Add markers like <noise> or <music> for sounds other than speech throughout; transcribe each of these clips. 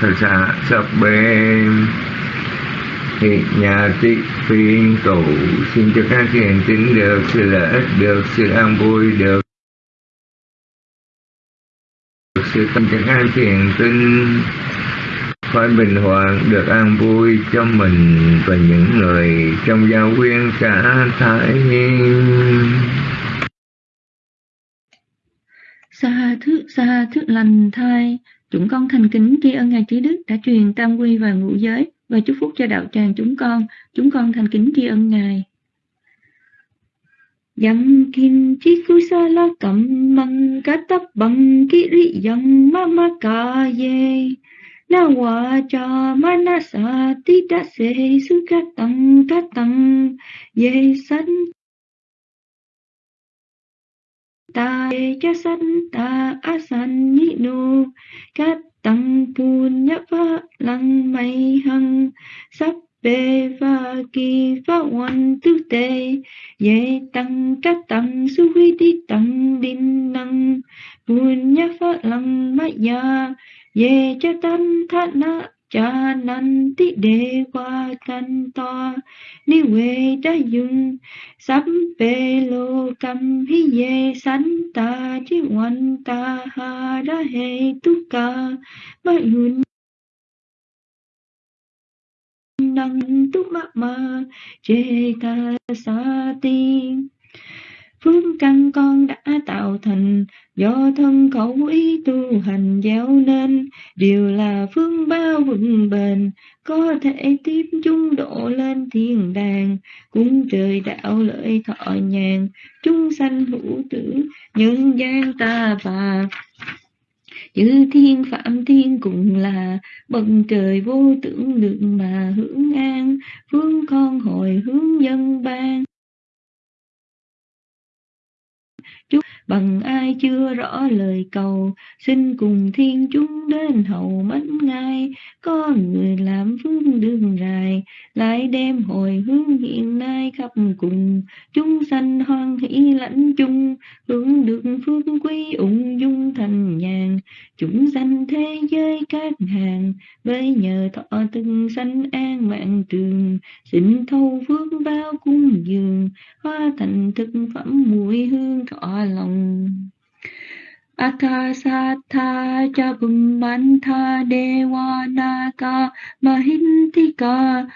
thassa bê hiện nhà tị phiên tụ xin cho các thiền tín được sự lợi ích được sự an vui, được sự tâm cho các thiền tín. Phải bình hoàng được an vui cho mình và những người trong gia quyên cả thái xa thứ xa thứ lành thai chúng con thành kính tri ân ngài trí đức đã truyền tam quy và ngũ giới và chúc phúc cho đạo tràng chúng con. Chúng con thành kính tri ân ngài. Yang kin chi kusala kam mang katap kiri yang mama ye na wacha manasa tita se sukatang katang ye san ta cha san ta asan ni nu cát tăng pun nhấp lăng mây hăng sắp bê va kỳ phá hoàn tư tê. Ye tăng các tăng su huy đi tăng đinh năng. Pun nhấp lăng mây ya ye cha tăng thát na cha nan ti đề qua căn to ni về đã dùng sắp bê lô cầm. Hi ye sanh ta chi hoàn ta ha ra hệ tu ca. Ma yun năng tu ma ma, chê ta sa ti phương căn con đã tạo thành, do thân khẩu ý tu hành gieo nên. Đều là phương bao vững bền, có thể tiếp chung độ lên thiên đàng. Cũng trời đạo lợi thọ nhàn, chúng sanh hữu tử, nhân gian ta bà chữ thiên phạm thiên cũng là, bậc trời vô tưởng được mà hưởng an. Phương con hồi hướng dân ban. Chúc bằng ai chưa rõ lời cầu, xin cùng thiên chúng đến hầu mến ngay có người làm phương đường dài, lại đem hồi hướng hiện nay khắp cùng. Chúng sanh hoan hỷ lãnh chung, hướng được phước quý ung dung thành nhàn. Chúng sanh thế giới các hàng, với nhờ thọ từng sanh an mạng trường. Xin thâu phước bao cung dường hoa thành thực phẩm mùi hương thọ lòng. Akasatha cha Bummantha Devanaka Mahintika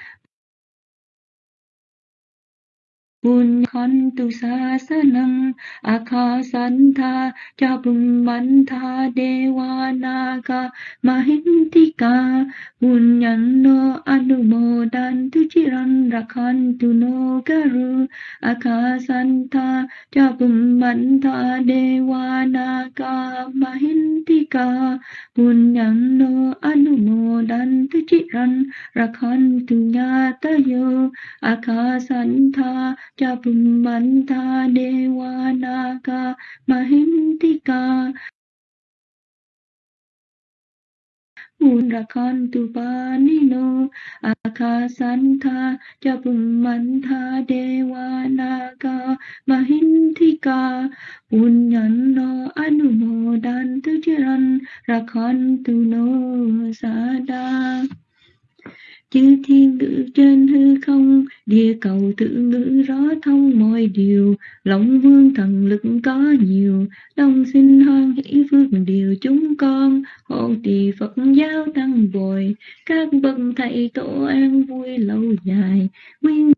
Punyantu sasanam akasanta chabumanta devanaka mahintika punyanno anumodantu chiran rakantu no garu akasanta chabumanta devanaka mahintika punyanno anumodantu chiran จะบุมมันตาเดวานากามหินติกามูรคันตุปานิโน อาคาสันธาจะบุมมันธาเดวานากามหินทิกา ปุญญันโนอนุโมดันตุจรันรคันตุโนสาดา chư thiên ngữ trên hư không, địa cầu tự ngữ rõ thông mọi điều. Lòng vương thần lực có nhiều, đông sinh hoan hỷ phước điều chúng con. Hộ trì phật giáo tăng bồi các bậc thầy tổ an vui lâu dài. Nguyên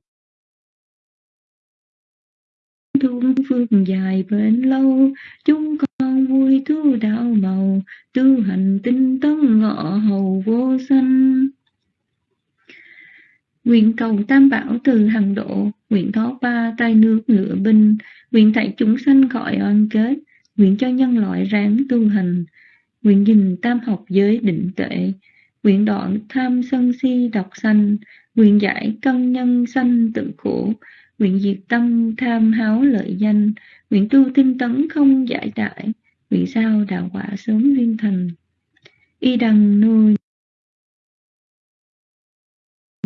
thương phước dài bền lâu, chúng con vui tu đạo màu. Tu hành tinh tấn ngọ hầu vô sanh. Nguyện cầu tam bảo từ hằng độ, nguyện thoát ba tay nước ngựa binh, nguyện thảy chúng sanh khỏi oan kết, nguyện cho nhân loại ráng tu hành, nguyện nhìn tam học giới định tuệ, nguyện đoạn tham sân si độc sanh, nguyện giải cân nhân sanh tự khổ, nguyện diệt tâm tham háo lợi danh, nguyện tu tinh tấn không giải đại, nguyện sao đạo quả sớm viên thành. Y đằng nuôi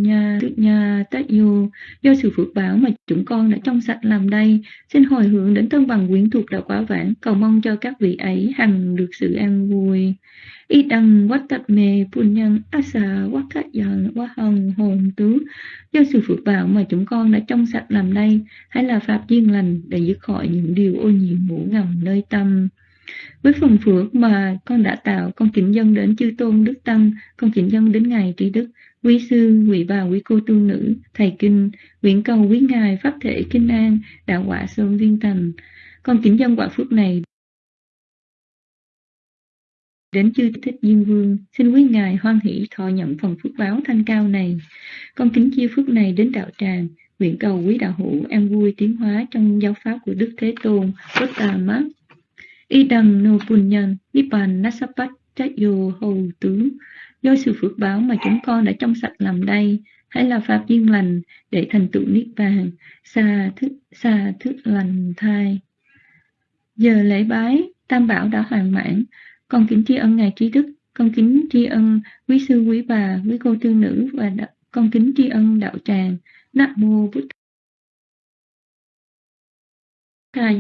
nhà nhà tất Tát do sự phước báo mà chúng con đã trong sạch làm đây, xin hồi hướng đến thân bằng quyến thuộc đạo quá vãng, cầu mong cho các vị ấy hằng được sự an vui. Y đăng quát tập mê pun nhân asa quát khát dần quá hồng hồn tứ. Do sự phước báo mà chúng con đã trong sạch làm đây, hay là pháp duyên lành để dứt khỏi những điều ô nhiễm ngủ ngầm nơi tâm. Với phần phước mà con đã tạo, con kính dân đến chư tôn đức tăng, con kính dân đến ngài trí đức quý sư quý bà, quý cô tu nữ, thầy kinh, nguyện cầu quý ngài, pháp thể kinh an, đạo quả sơn viên thành con kính dân quả phước này đến chư thích diên vương. Xin quý ngài hoan hỷ thọ nhận phần phước báo thanh cao này. Con kính chia phước này đến đạo tràng, nguyện cầu quý đạo hữu an vui tiến hóa trong giáo pháp của đức thế tôn bất tà mát. Y đằng nô punyan nipan nasapat chayo hầu tướng do sự phước báo mà chúng con đã trong sạch làm đây hãy là pháp duyên lành để thành tựu niết bàn xa thức xa thức lành thai. Giờ lễ bái tam bảo đã hoàn mãn. Con kính tri ân ngài trí đức con kính tri ân quý sư quý bà quý cô tư nữ và đạo, con kính tri ân đạo tràng. Nam mô bút ca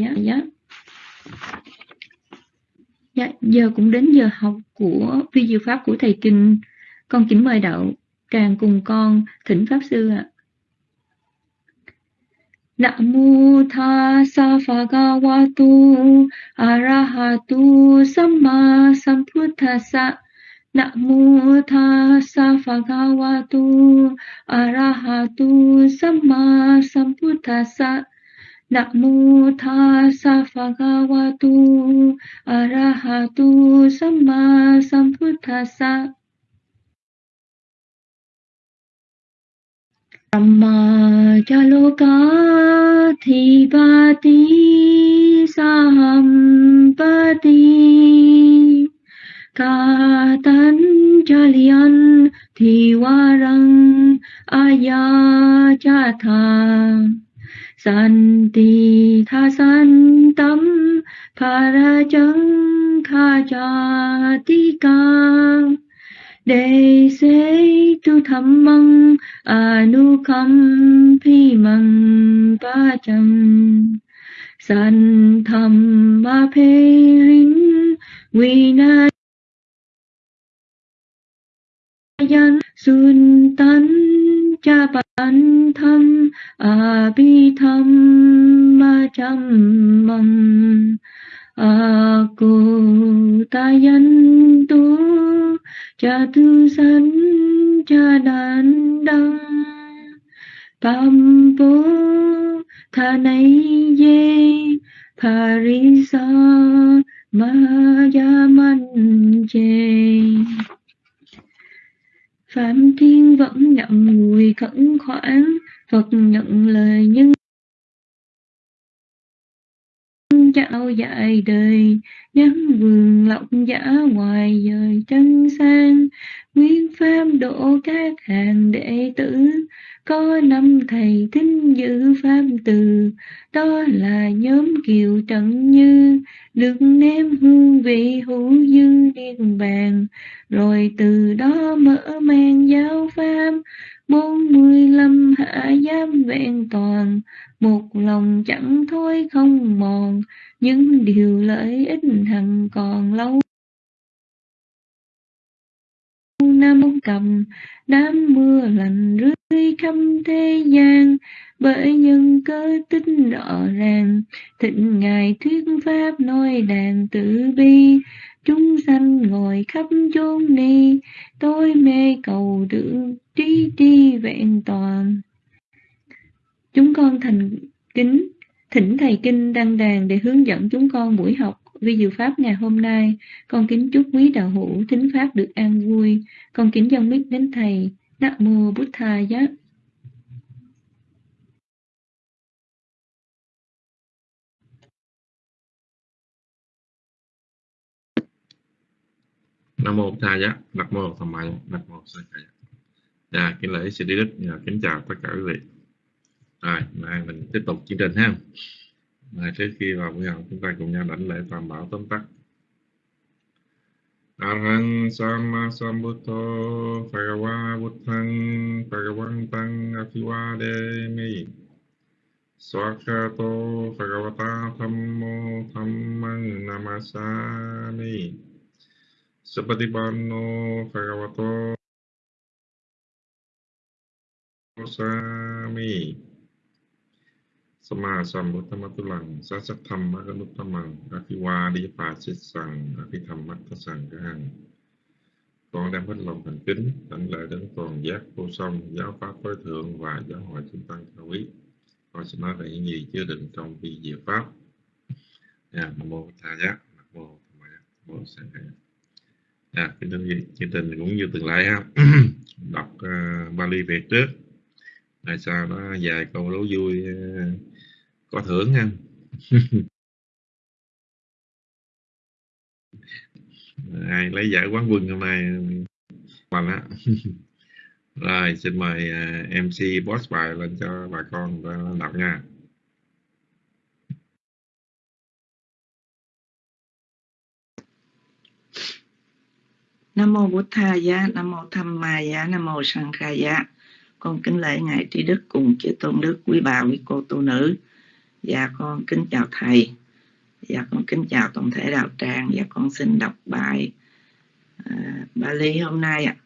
dạ giờ cũng đến giờ học của vi diệu pháp của thầy Kinh. Con kính mời đạo tràng cùng con thỉnh pháp sư ạ. Nam mô tha sa pha ga wa tu arahatu samma sambuddhassa. Nam mô tha sa pha ga wa tu arahatu samma sambuddhassa. Namo tassa bhagavatu arahatu samma sambuddhassa. Brahma jaloka thivati sahampati Katan jalian thiwarang tha Santi tha san tâm para chân kha cha ti ca. Đề se tu tham măng à anu kham phi măng pa chăng. San tham ma phê rin vi na yan sun tan cha bản tham a à bi tham ma chăm mầm. À a cô ta tu cha tu san cha đàn đăng. Tam bố tha nay ye parisa ma ya man che Phạm Thiên vẫn ngậm ngùi khẩn khoản, Phật nhận lời nhân dài đời nắng vườn lộc giả ngoài dời chân sang. Nguyên pháp độ các hàng đệ tử, có năm thầy thính giữ pháp từ. Đó là nhóm kiều trận như, được ném hương vị hữu dư niên bàn rồi từ đó mở mang giáo pháp, bốn mươi lăm hạ giám vẹn toàn một lòng chẳng thôi không mòn, những điều lợi ích hằng còn lâu. Năm cầm, đám mưa lành rơi khắp thế gian, bởi nhân cơ tính rõ ràng. Thịnh ngài thuyết pháp nói đàn tử bi, chúng sanh ngồi khắp chốn ni. Tôi mê cầu được trí tri vẹn toàn chúng con thành kính, thỉnh thầy kinh đăng đàn để hướng dẫn chúng con buổi học vi diệu pháp ngày hôm nay. Con kính chúc quý đạo hữu thính pháp được an vui. Con kính dâng biết đến thầy. Nam mô bút tha giá. Nam mô tha giá. Nam mô tham maya nam mô sa dạ kính lễ sư đức. Dạ, kính chào tất cả quý vị rồi, mai mình tiếp tục chương trình ha. Rồi trước khi vào buổi học, chúng ta cùng nhau đảnh lễ tam bảo tóm tắt. Arhang Sama Sambuddho Bhagava Buddhang Bhagavantang A ภิ vādēmi Swakato Bhagavata Thammo Dhammang Namasami. Supatipanno Bhagavato Sami. สมาสัมพุทธมัตุลังสัจธรรมมกนุตตมังอภิวาดิปาสิสังอภิธรรมมัตสังฆังcon đem hết lòng thành kính đảnh lễ đến toàn giác vô song giáo pháp tối thượng và giáo hội chúng tăng cao quý con xin nói về những gì chứa đựng trong vi diệu pháp à, nam mô tha giác nam mô tham giác nam mô sang khai à, kính thưa quý chương trình cũng như từng lại ha đọc uh, Bali về trước tại sao nó dài câu đố vui uh, có thưởng nha. <laughs> Ai lấy giải quán quân hôm nay bằng á. <laughs> Rồi xin mời à, mc boss bài lên cho bà con đọc nha. Nam mô Bụt Tha Giá, Nam mô Tham Ma Giá, Nam mô Sang Kha Giá. Con kính lễ ngài Trí Đức cùng chư tôn đức quý bà quý cô tu nữ. Dạ con kính chào thầy. Dạ con kính chào tổng thể đạo tràng. Dạ con xin đọc bài uh, Bali hôm nay ạ. À.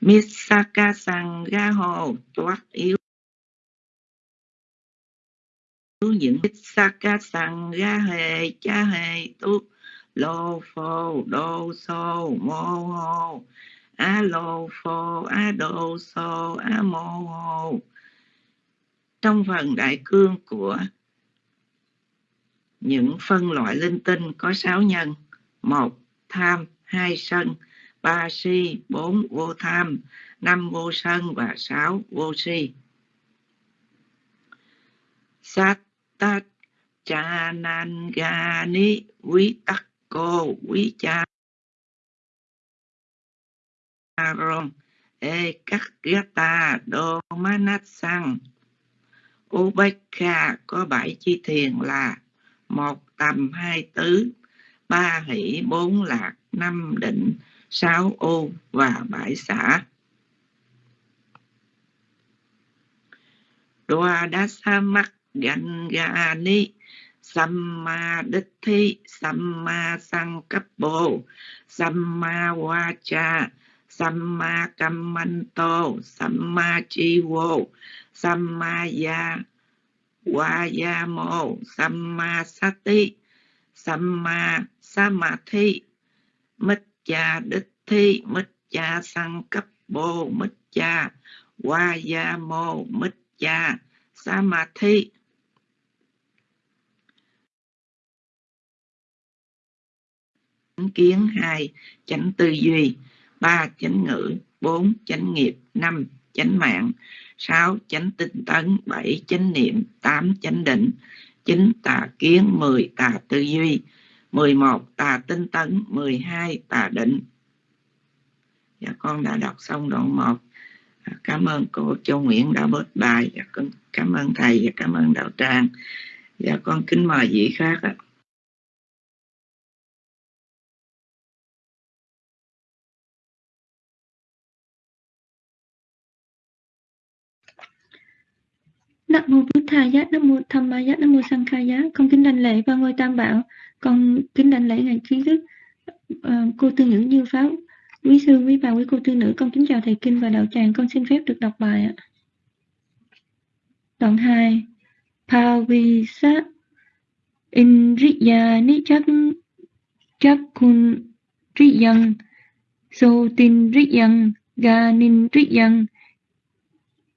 Misaka Sangha Hồ toát yếu những Misaka Sangha Hề Cha Hề Tu Lô Phô Đô Sô Mô Hồ A Lô Phô A Đô Sô A Mô Hồ trong phần đại cương của những phân loại linh tinh có sáu nhân. Một, tham. Hai, sân. Ba, si. Bốn, vô tham. Năm, vô sân. Và sáu, vô si. Sát tát cha nan ga ni quý tắc cô quý cha aron e các ta đô manat sang Ubekha có bảy chi thiền là một tầm hai tứ, ba hỷ bốn lạc, năm định, sáu ô và bãi xã đoa đa sa mắc gan ga ni samma đích thi samma sang cấp bồ samma wa cha samma kammanto samma chi vô samma ya Vayamo Sammasati Samma Samadhi Micca Đích Thi Micca Sang Cấp Bồ Micca Vayamo Micca Samadhi chánh kiến hai chánh tư duy, ba chánh ngữ, bốn chánh nghiệp, năm chánh mạng 6. Chánh tinh tấn 7. Chánh niệm 8. Chánh định 9. Tà kiến 10. Tà tư duy 11. Tà tinh tấn 12. Tà định Dạ con đã đọc xong đoạn 1 dạ, Cảm ơn cô, Châu Nguyễn đã bớt bài Dạ con cảm ơn thầy và cảm ơn đạo Trang Dạ con kính mời vị khác ạ Nam mô Bụt Thà Giá, Nam mô Tham Ma Giá, Nam mô Sang Kha Giá. Con kính đảnh lễ ba ngôi Tam Bảo. Con kính đảnh lễ ngài trí đức uh, cô tư nữ Như Pháp. Quý sư, quý bà, quý cô tư nữ, con kính chào thầy kinh và đạo tràng. Con xin phép được đọc bài ạ. Đoạn 2. Pavisa Indriya Nichak Chakun Triyang So Tin Triyang Ganin Triyang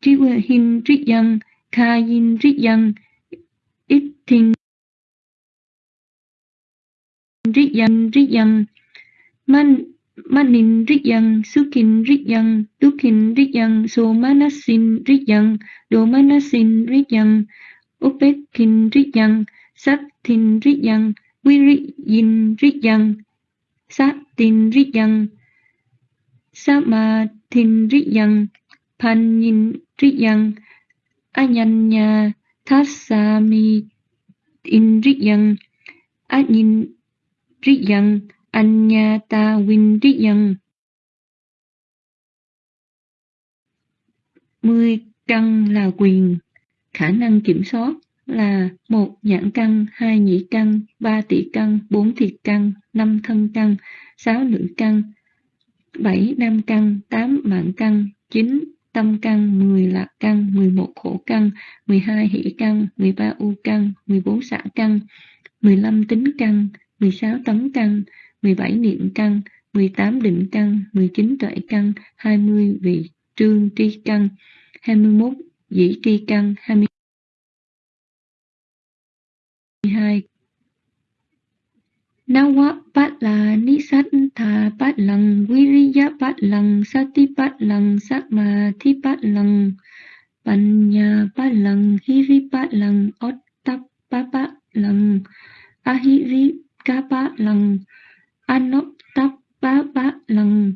Triwahin Triyang Kayin Rigyan Ittin Rigyan Rigyan Man, Manin Rigyan Sukin Rigyan Dukin Rigyan Somanasin Rigyan Domanasin Rigyan Upekin Rigyan Satin Rigyan Wiriyin Rigyan Satin Rigyan Samathin Rigyan Panyin Rigyan Anyanya Thasami Indriyang Anyindriyang Anyata Windriyang. Mười căn là quyền, khả năng kiểm soát là một nhãn căn, hai nhĩ căn, ba tỷ căn, bốn thiệt căn, năm thân căn, sáu nữ căn, bảy nam căn, tám mạng căn, chín tâm căn, 10 lạc căn, 11 khổ căn, 12 hỷ căn, 13 u căn, 14 xả căn, 15 tính căn, 16 tấn căn, 17 niệm căn, 18 định căn, 19 tuệ căn, 20 vị trương tri căn, 21 dĩ tri căn, 22 Nawapatlanisatthapatlằng, Viriyapatlằng, Satipatlằng, Sakmathipatlằng, Panyapatlằng, Hiripatlằng, Ottapapatlằng, Ahirikapatlằng, Anottapapatlằng.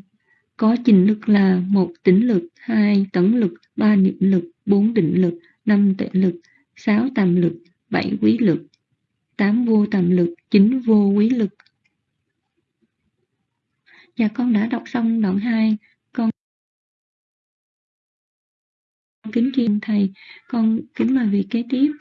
Có trình lực là một tỉnh lực, hai tấn lực, ba niệm lực, bốn định lực, năm tệ lực, sáu tam lực, bảy quý lực, tám vô tầm lực, chín vô quý lực. Dạ con đã đọc xong đoạn 2, con kính chuyên thầy, con kính mời vị kế tiếp.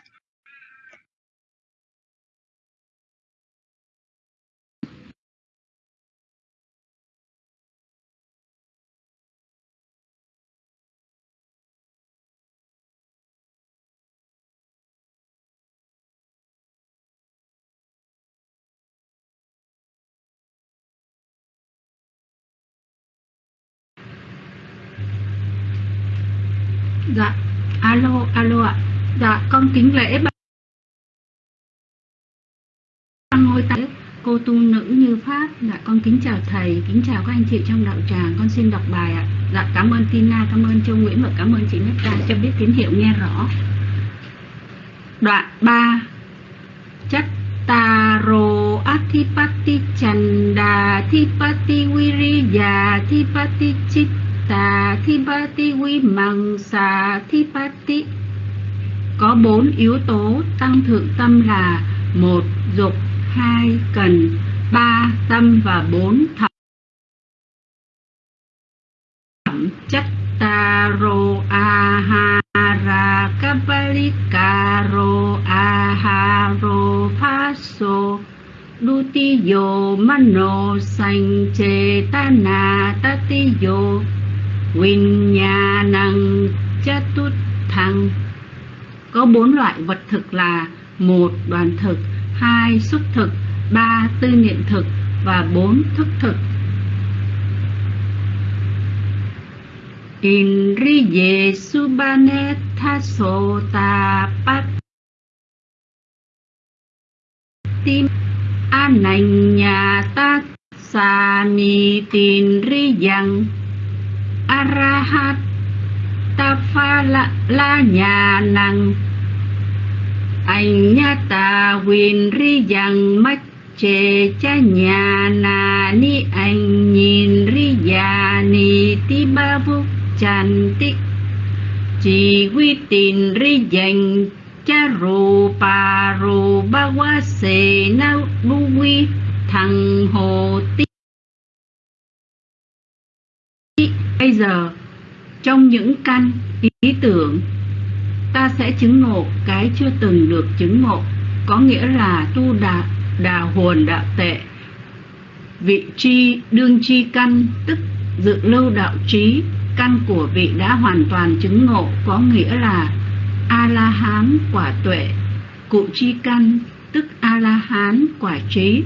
Alo, ạ. Dạ, con kính lễ ba ngôi tại cô tu nữ như pháp. Dạ, con kính chào thầy, kính chào các anh chị trong đạo tràng. Con xin đọc bài ạ. Dạ, cảm ơn Tina, cảm ơn Châu Nguyễn và cảm ơn chị Nhất ta cho biết tín hiệu nghe rõ. Đoạn 3 Chattaro atipati Chanda Thipati Viriya Thipati Chitta tà thi ba ti quy mằng xà thi ba ti có bốn yếu tố tăng thượng tâm là một, dục, hai, cần, ba, tâm và bốn, thẩm. Chất taro ahara kabalikaro aharo phaso Dutiyo mano sanh chê ta na tatiyo Vinyanang Chatut có bốn loại vật thực là một đoàn thực, hai xúc thực, ba tư niệm thực và bốn thức thực. Indriye Subhane Sota Pat Tim. Ananya Tat Sami Tin Riyang arahat tafala la nhà năng anh nha ta quyền ri rằng mắt chê cha nhà na ni anh nhìn ri già ni ti ba vu chan ti chỉ quy tin ri dành cha rù pa rù ba qua se na bu quy thằng hồ ti Bây giờ, trong những căn ý tưởng, ta sẽ chứng ngộ cái chưa từng được chứng ngộ, có nghĩa là tu đà, đà hồn đạo tệ. Vị tri đương chi căn, tức dự lưu đạo trí, căn của vị đã hoàn toàn chứng ngộ, có nghĩa là A-la-hán quả tuệ, cụ chi căn, tức A-la-hán quả trí.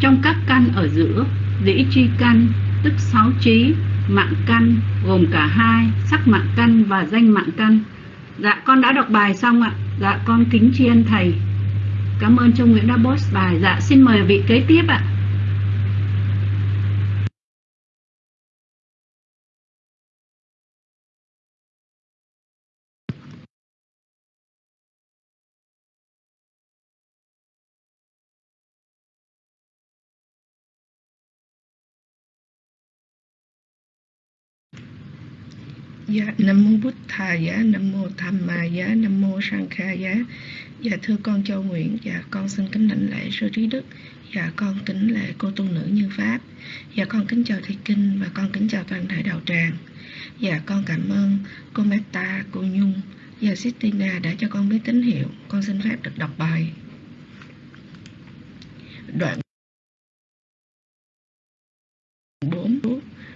Trong các căn ở giữa, dĩ chi căn, tức sáu trí, mạng căn gồm cả hai sắc mạng căn và danh mạng căn dạ con đã đọc bài xong ạ. Dạ con kính tri ân thầy. Cảm ơn trung nguyễn đã post bài. Dạ xin mời vị kế tiếp ạ. Dạ, Nam Mô Bút Thà Giá, Nam Mô Tham Ma Giá, Nam Mô Sang Kha Giá. Dạ thưa con Châu Nguyện, dạ con xin kính lãnh lễ sư trí đức. Dạ con kính lễ cô tu nữ như Pháp. Dạ con kính chào Thầy Kinh và con kính chào toàn thể đạo tràng. Dạ con cảm ơn cô Meta, cô Nhung dạ, và Sistina đã cho con biết tín hiệu. Con xin phép được đọc bài. Đoạn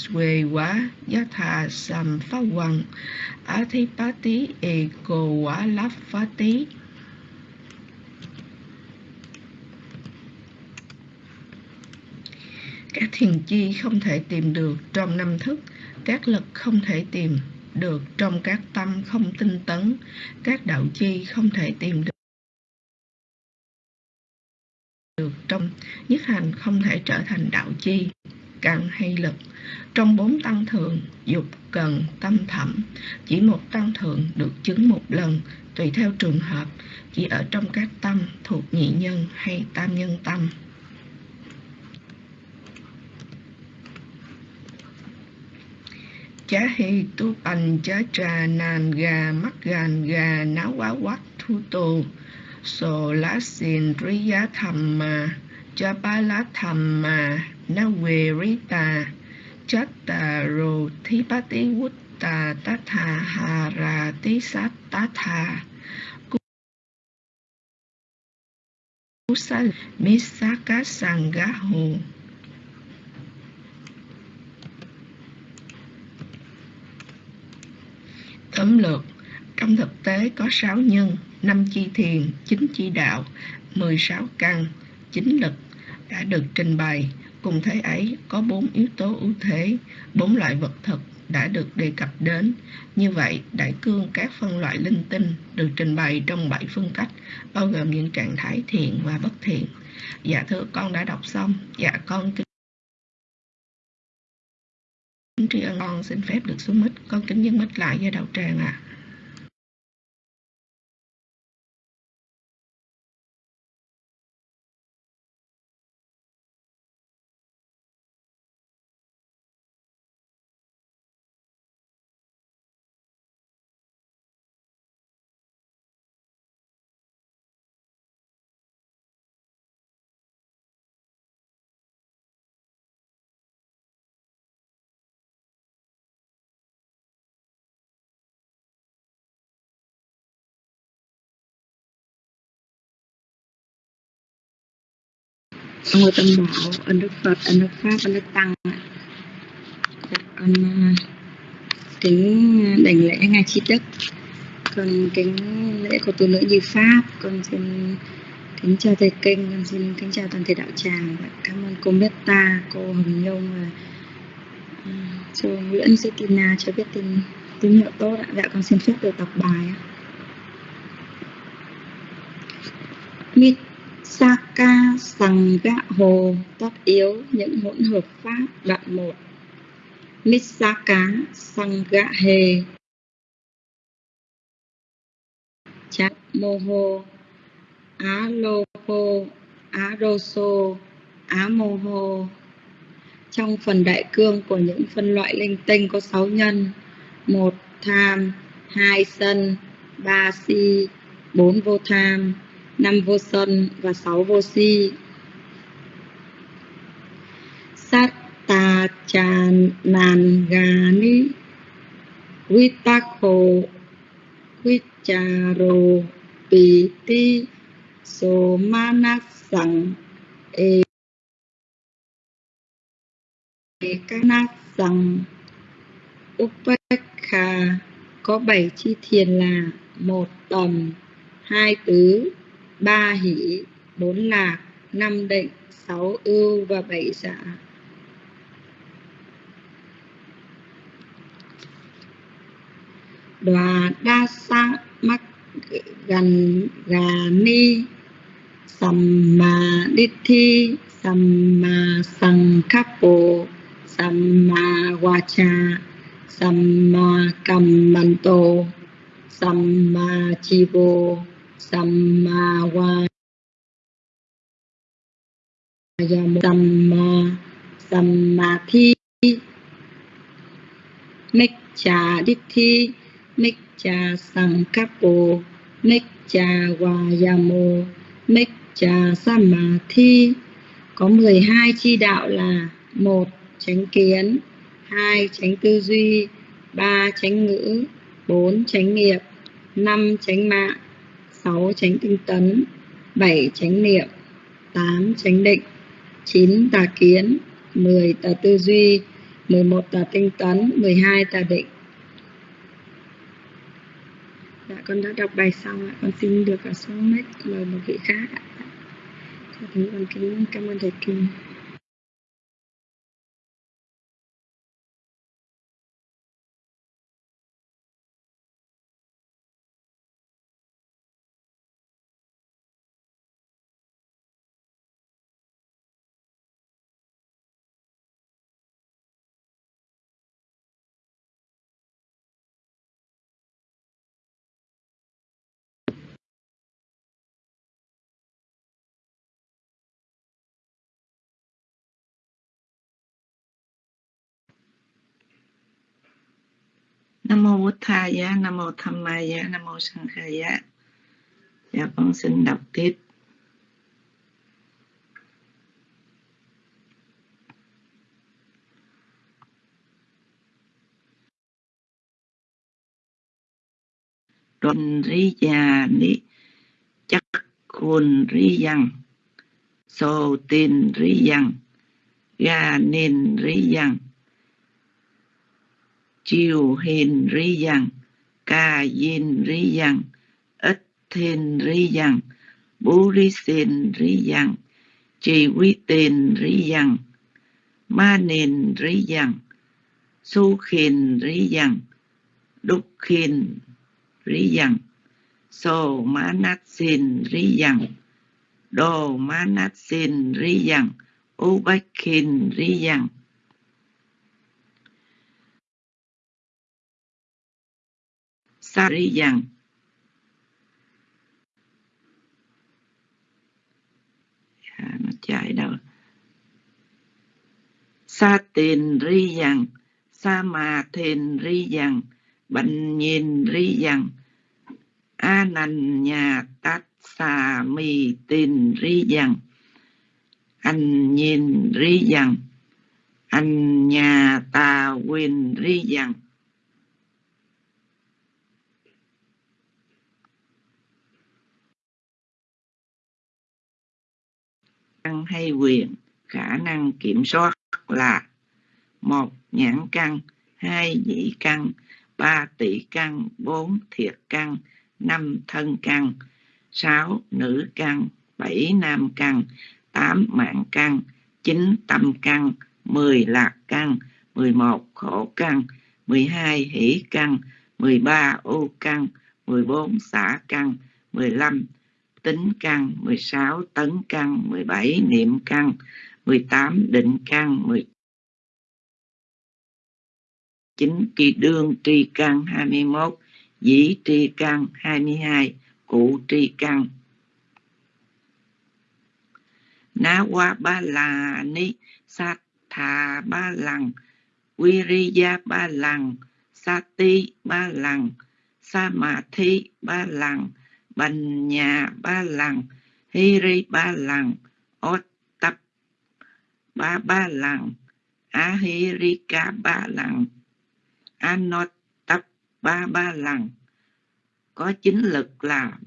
xuề quá, giá thà sầm phá quần á thi pá tí cô lắp phá tí các thiền chi không thể tìm được trong năm thức, các lực không thể tìm được trong các tâm không tinh tấn, các đạo chi không thể tìm được được trong, nhất hành không thể trở thành đạo chi căn hay lực trong bốn tăng thượng, dục cần tâm thẩm. Chỉ một tăng thượng được chứng một lần, tùy theo trường hợp. Chỉ ở trong các tâm thuộc nhị nhân hay tam nhân tâm. Chá hi tu bành, chá trà nàn gà, mắt gàn gà, náo quá quát thu tô sô lá xin rí giá thầm mà cha ba lá thầm mà na quê rí tà chát tà rô thí bá tí quút tà tá hà ra sát cú hồ tóm lược trong thực tế có sáu nhân, năm chi thiền, chín chi đạo 16 căn, chín lực đã được trình bày cùng thế ấy, có bốn yếu tố ưu thế, bốn loại vật thực đã được đề cập đến. Như vậy, đại cương các phân loại linh tinh được trình bày trong bảy phương cách, bao gồm những trạng thái thiện và bất thiện. Dạ thưa con đã đọc xong. Dạ con kính tri ân con, xin phép được xuống mít. Con kính nhân mít lại với đạo tràng ạ. à. Ngôi tâm bảo ơn đức phật ơn đức pháp ơn đức tăng con à, kính đảnh lễ ngài chi đức. Con kính lễ của tu nữ như pháp. Con xin kính chào thầy kinh. Con xin kính chào toàn thể đạo tràng và cảm ơn cô Meta cô Hồng Nhung và à, cô Nguyễn Zetina cho biết tin, tín hiệu tốt ạ. Dạ con xin phép được đọc bài ạ. Saka Sằng Gạ Hồ, Tất yếu, những hỗn hợp pháp, đoạn 1 Mitsaka Sằng Gạ Hề. Chát Mô Hô Á Lô Hô Á Rô Sô Á Mô Hô Trong phần đại cương của những phân loại linh tinh có 6 nhân, một tham, hai sân, ba si, bốn vô tham năm vô sân và sáu vô si. Sát tà trà ni vitakho vicharo piti so manas sang e kanat sang upekha có bảy chi thiền là một tầm, hai tứ ba hỷ, bốn lạc, năm định, sáu ưu và bảy giả đoà đa sa mắc gần gà ni samma sầm samma cầm samma tổ samma mà samma chivo samma va samma samadhi Miccha dithi Miccha Sankappo, Miccha Vayamo, Miccha Samadhi. Có 12 chi đạo là một chánh kiến, hai chánh tư duy, ba chánh ngữ, bốn chánh nghiệp, năm chánh mạng, sáu tránh tinh tấn, bảy tránh niệm, tám tránh định, chín tà kiến, mười tà tư duy, 11 tà tinh tấn, 12 tà định. Dạ, con đã đọc bài xong ạ. Con xin được à, ở mic mời một vị khác ạ. Dạ, con kính cảm ơn thầy Kim. Nam mô Bụt Thaya, Nam mô Dhammaya, Nam mô Sankhaya. Dạ con xin đọc tiếp. Rôn rí già ní chắc khuôn rí yang sô tin rí yang ga nên rí yang chiều hiền rí dằng cà yin rí dằng ít thiên rí dằng bú rí xin rí dằng trì quy tiền rí dằng ma nền rí dằng su khiền rí dằng đúc khiền rí dằng so ma nát xin rí dằng đồ ma nát xin rí dằng u bách khiền rí dằng sa rí à, nó chạy đâu? Sa tiền ri yang sa mà thiền ri yang bệnh nhìn ri yang a nành nhà tát xà mì tiền ri yang anh nhìn ri yang anh nhà ta quyền ri yang năng hay quyền, khả năng kiểm soát là một nhãn căn, hai nhĩ căn, ba tỷ căn, bốn thiệt căn, năm thân căn, sáu nữ căn, bảy nam căn, tám mạng căn, chín tâm căn, mười lạc căn, mười một khổ căn, mười hai hỷ căn, mười ba ô căn, mười bốn xả căn, mười lăm tính căn 16 tấn căn 17 niệm căn 18 định căn 19 kỳ đương tri căn 21 dĩ tri căn 22 cụ tri căn. Ná quá ba là ni sát thà ba lần Viriya ba lần Sati ba lần Samadhi ba lần Bành nhà ba lần Hiri ba lần Ốt tập ba ba lần Ahirika ba lần Anot tập ba ba lần có chính lực là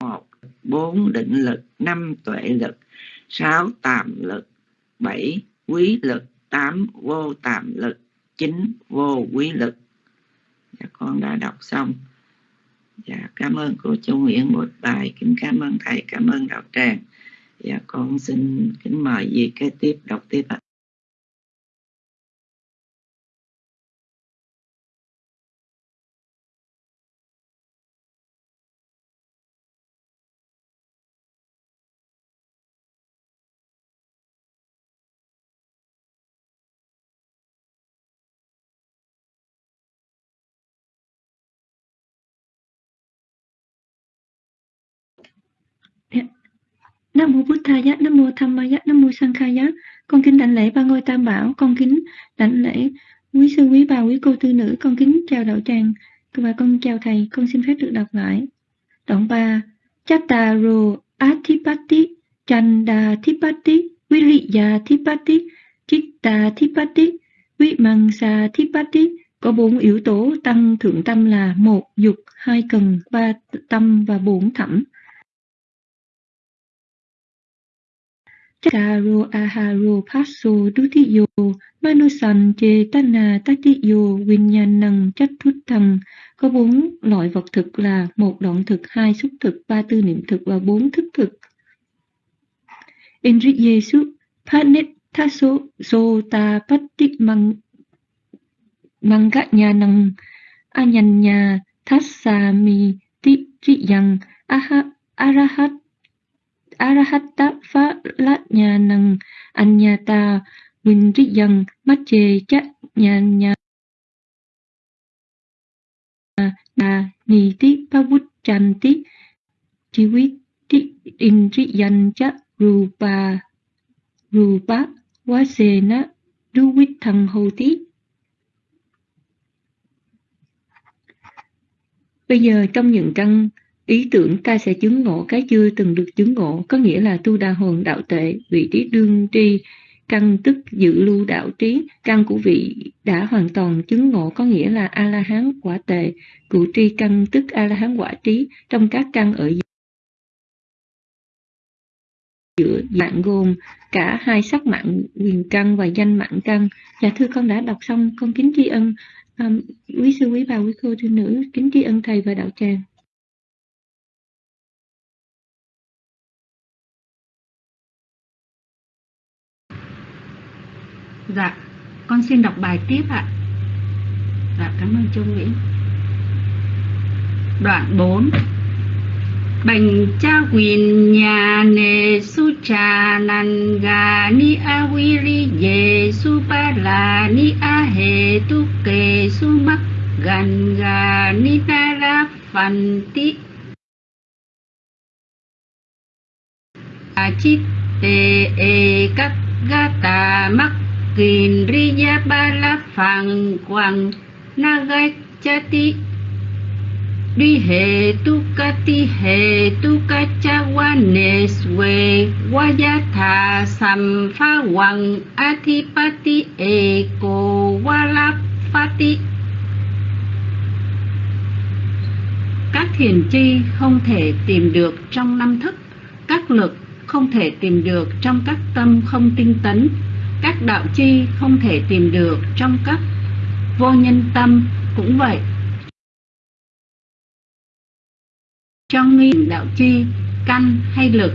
một, bốn định lực, năm tuệ lực, sáu tàm lực, bảy quý lực, tám vô tàm lực, chín vô quý lực dạ con đã đọc xong. Dạ cảm ơn cô châu nguyễn một bài kính cảm ơn thầy, cảm ơn đạo tràng. Dạ con xin kính mời gì kế tiếp, đọc tiếp ạ. Nam mô Bụt Thaya, Nam mô Tham Maya, Nam mô Sankhaya. Con kính đảnh lễ ba ngôi tam bảo, con kính đảnh lễ quý sư quý bà quý cô tư nữ, con kính chào đạo tràng và con chào thầy, con xin phép được đọc lại. Đoạn 3. Chattaru Atipati Chanda Thipati Viliya Thipati Chitta Thipati Vimangsa Thipati có bốn yếu tố tăng thượng tâm là một dục, hai cần, ba tâm và bốn thẩm. Chakaro aharo paso dutiyo manusan chetana tatiyo vinyanang chatthutham có bốn loại vật thực là một đoạn thực, hai xúc thực, ba tư niệm thực và bốn thức thực. Indriyesu panethaso sota patti mang Manganyanang Anyanya Tassami Titriyang Aha Arahat Arahatta Phalanyanang Anyata Vindriyang Mache Cha Nyanya Na Niti Pavutchanti Chiviti dân chắc Rupa. Rupa thằng Duwithang tí. Bây giờ trong những căn ý tưởng ta sẽ chứng ngộ cái chưa từng được chứng ngộ, có nghĩa là tu đa hồn đạo tệ, vị trí đương tri, căn tức dự lưu đạo trí, căn của vị đã hoàn toàn chứng ngộ có nghĩa là A-la-hán quả tệ, cụ tri căn tức A-la-hán quả trí, trong các căn ở giữa mạng gồm cả hai sắc mạng quyền căn và danh mạng căn. Dạ thưa con đã đọc xong, con kính tri ân um, quý sư quý bà quý cô thư nữ kính tri ân thầy và đạo tràng Dạ, con xin đọc bài tiếp ạ. Dạ, cảm ơn Châu Nguyễn. Đoạn 4 Bành cha quyền nhà nề su trà nàn gà ni a vi ri ye su ba la ni a he tu kê su mắc gần gà ni ta ra phần ti a chi tê e các gà ta mắc kìn ri ya ba la phẳng quang na gai cha ti. Đi hệ tu ca ti hệ tu ca cha wa ne swe wa ya tha sam pha e ko wa la Các thiền chi không thể tìm được trong năm thức, các lực không thể tìm được trong các tâm không tinh tấn, các đạo chi không thể tìm được trong các vô nhân tâm cũng vậy. Trong nghi đạo chi, căn hay lực.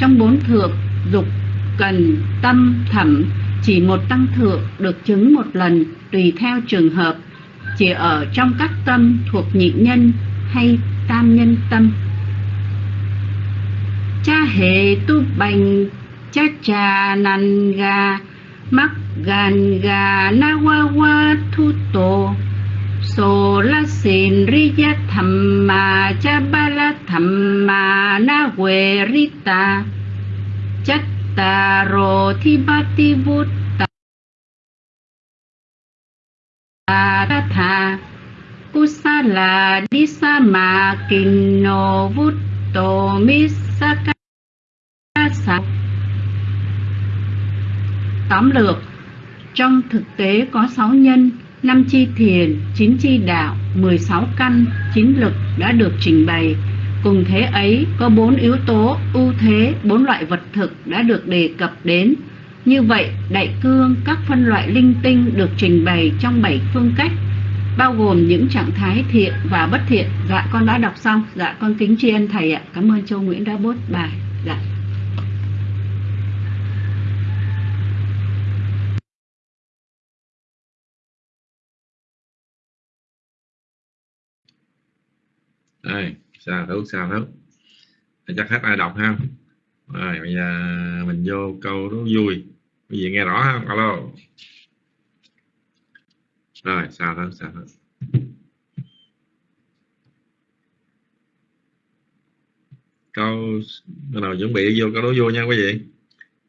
Trong bốn thượng, dục, cần, tâm, thẩm, chỉ một tăng thượng được chứng một lần tùy theo trường hợp. Chỉ ở trong các tâm thuộc nhị nhân hay tam nhân tâm. Cha hệ tu bành cha trà nàn mắc gan ga na wa wa thu tổ. So la sin tham thamma cha ba la thamma na we rita chattaro thi bati bút ta. Ta tha. Kusala disama kinno vutto misaka sa tóm lược trong thực tế có sáu nhân năm chi thiền, chín chi đạo, 16 căn, chín lực đã được trình bày. Cùng thế ấy có bốn yếu tố ưu thế, bốn loại vật thực đã được đề cập đến. Như vậy, đại cương các phân loại linh tinh được trình bày trong bảy phương cách, bao gồm những trạng thái thiện và bất thiện. Dạ con đã đọc xong. Dạ con kính tri ân thầy ạ. Cảm ơn Châu Nguyễn đã bốt bài. Dạ. Đây, sao thấu sao thấu chắc hết ai đọc ha. Rồi bây giờ mình vô câu đó vui. Cái gì nghe rõ không alo. Rồi sao thấu sao thấu câu bắt đầu chuẩn bị vô câu đố vui nha quý vị.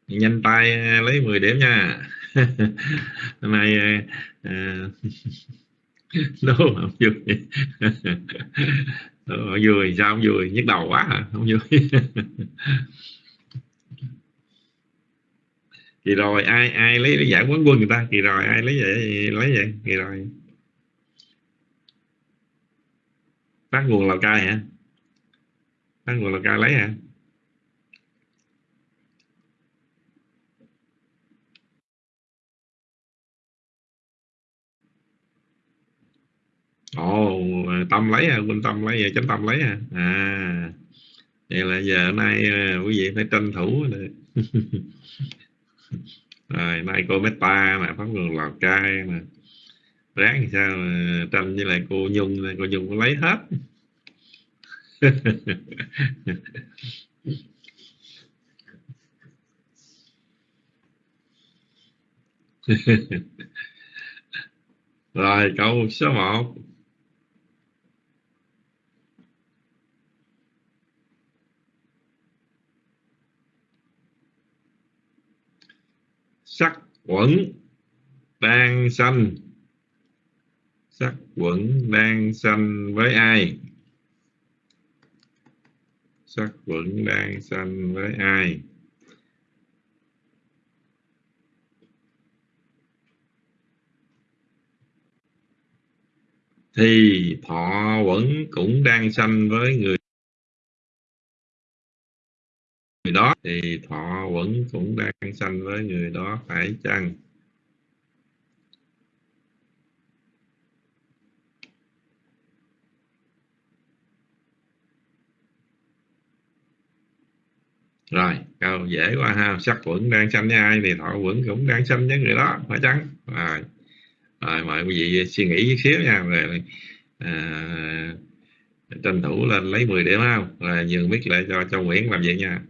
Nhanh tay lấy 10 điểm nha. <laughs> Hôm nay à, <laughs> đố không vui. <laughs> đố không vui sao không vui nhức đầu quá hả? Không vui. <laughs> Kỳ rồi ai ai lấy giải quán quân người ta? Kỳ rồi ai lấy vậy lấy vậy kỳ rồi. Phát nguồn lào cai hả? Phát nguồn lào cai lấy hả? Ồ ờ, tâm lấy à quân tâm lấy à, chánh tâm lấy à. À vậy là giờ nay ờ, quý vị phải tranh thủ rồi. <laughs> Rồi nay cô Meta mà pháp đường lào cai mà ráng thì sao mà tranh với lại cô nhung cô nhung có lấy hết. <laughs> Rồi câu số 1 sắc quẩn đang sanh. Sắc quẩn đang sanh với ai? Sắc quẩn đang sanh với ai? Thì thọ quẩn cũng đang sanh với người người đó thì thọ vẫn cũng đang sanh với người đó phải chăng? Rồi câu dễ quá ha. Sắc quẩn đang sanh với ai thì thọ quẩn cũng đang sanh với người đó phải chăng? Rồi. Rồi mời quý vị suy nghĩ chút xíu nha. Rồi à, tranh thủ lên lấy 10 điểm không? Rồi nhường biết lại cho cho Nguyễn làm vậy nha.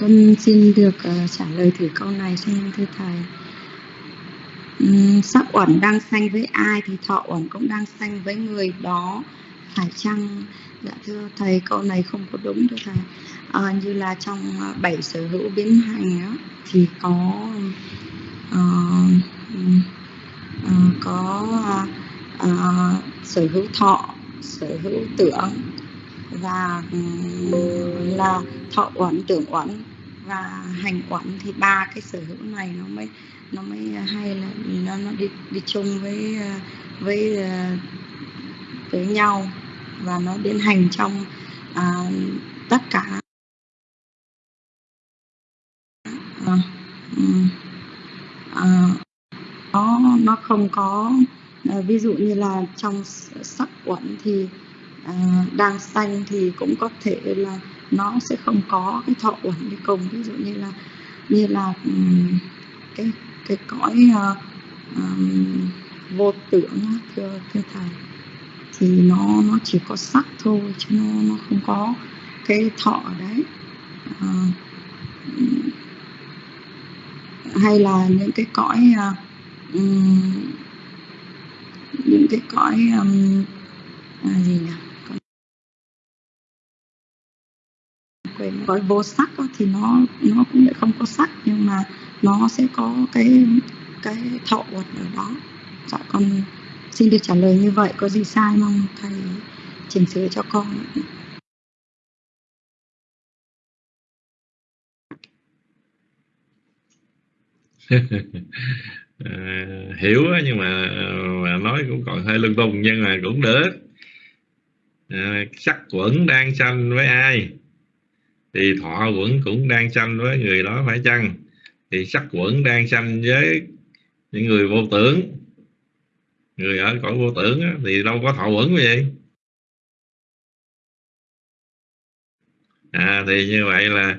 Con xin được uh, trả lời thử câu này xin thưa thầy. Um, sắc uẩn đang sanh với ai thì thọ uẩn cũng đang sanh với người đó phải chăng? Dạ thưa thầy câu này không có đúng thưa thầy. À, như là trong ờ, bảy sở hữu biến hành đó, thì có uh, uh, có uh, uh, sở hữu thọ, sở hữu tưởng và là thọ uẩn tưởng uẩn và hành uẩn thì ba cái sở hữu này nó mới nó mới hay là nó nó đi đi chung với với ờ, với nhau và nó biến hành trong à, tất cả. À, à, nó nó không có à, ví dụ như là trong sắc quẩn thì à, đang xanh thì cũng có thể là nó sẽ không có cái thọ uẩn đi cùng ví dụ như là như là ừ, cái cái cõi uh, um, vô tưởng thưa thưa thầy thì nó nó chỉ có sắc thôi chứ nó nó không có cái thọ ở đấy. À, hay là những cái cõi uh, um, những cái cõi um, à, gì nhỉ? Về gói vô sắc thì nó nó cũng lại không có sắc nhưng mà nó sẽ có cái cái thọ vật ở đó. Dạ con xin được trả lời như vậy có gì sai mong thầy chỉnh sửa cho con. <laughs> Ờ, hiểu nhưng mà, mà nói cũng còn hơi lung tung nhưng mà cũng được. Ờ, à, sắc quẩn đang sanh với ai? Thì thọ quẩn cũng đang sanh với người đó phải chăng? Thì sắc quẩn đang sanh với những người vô tưởng. Người ở cõi vô tưởng á, thì đâu có thọ quẩn gì. Vậy à, thì như vậy là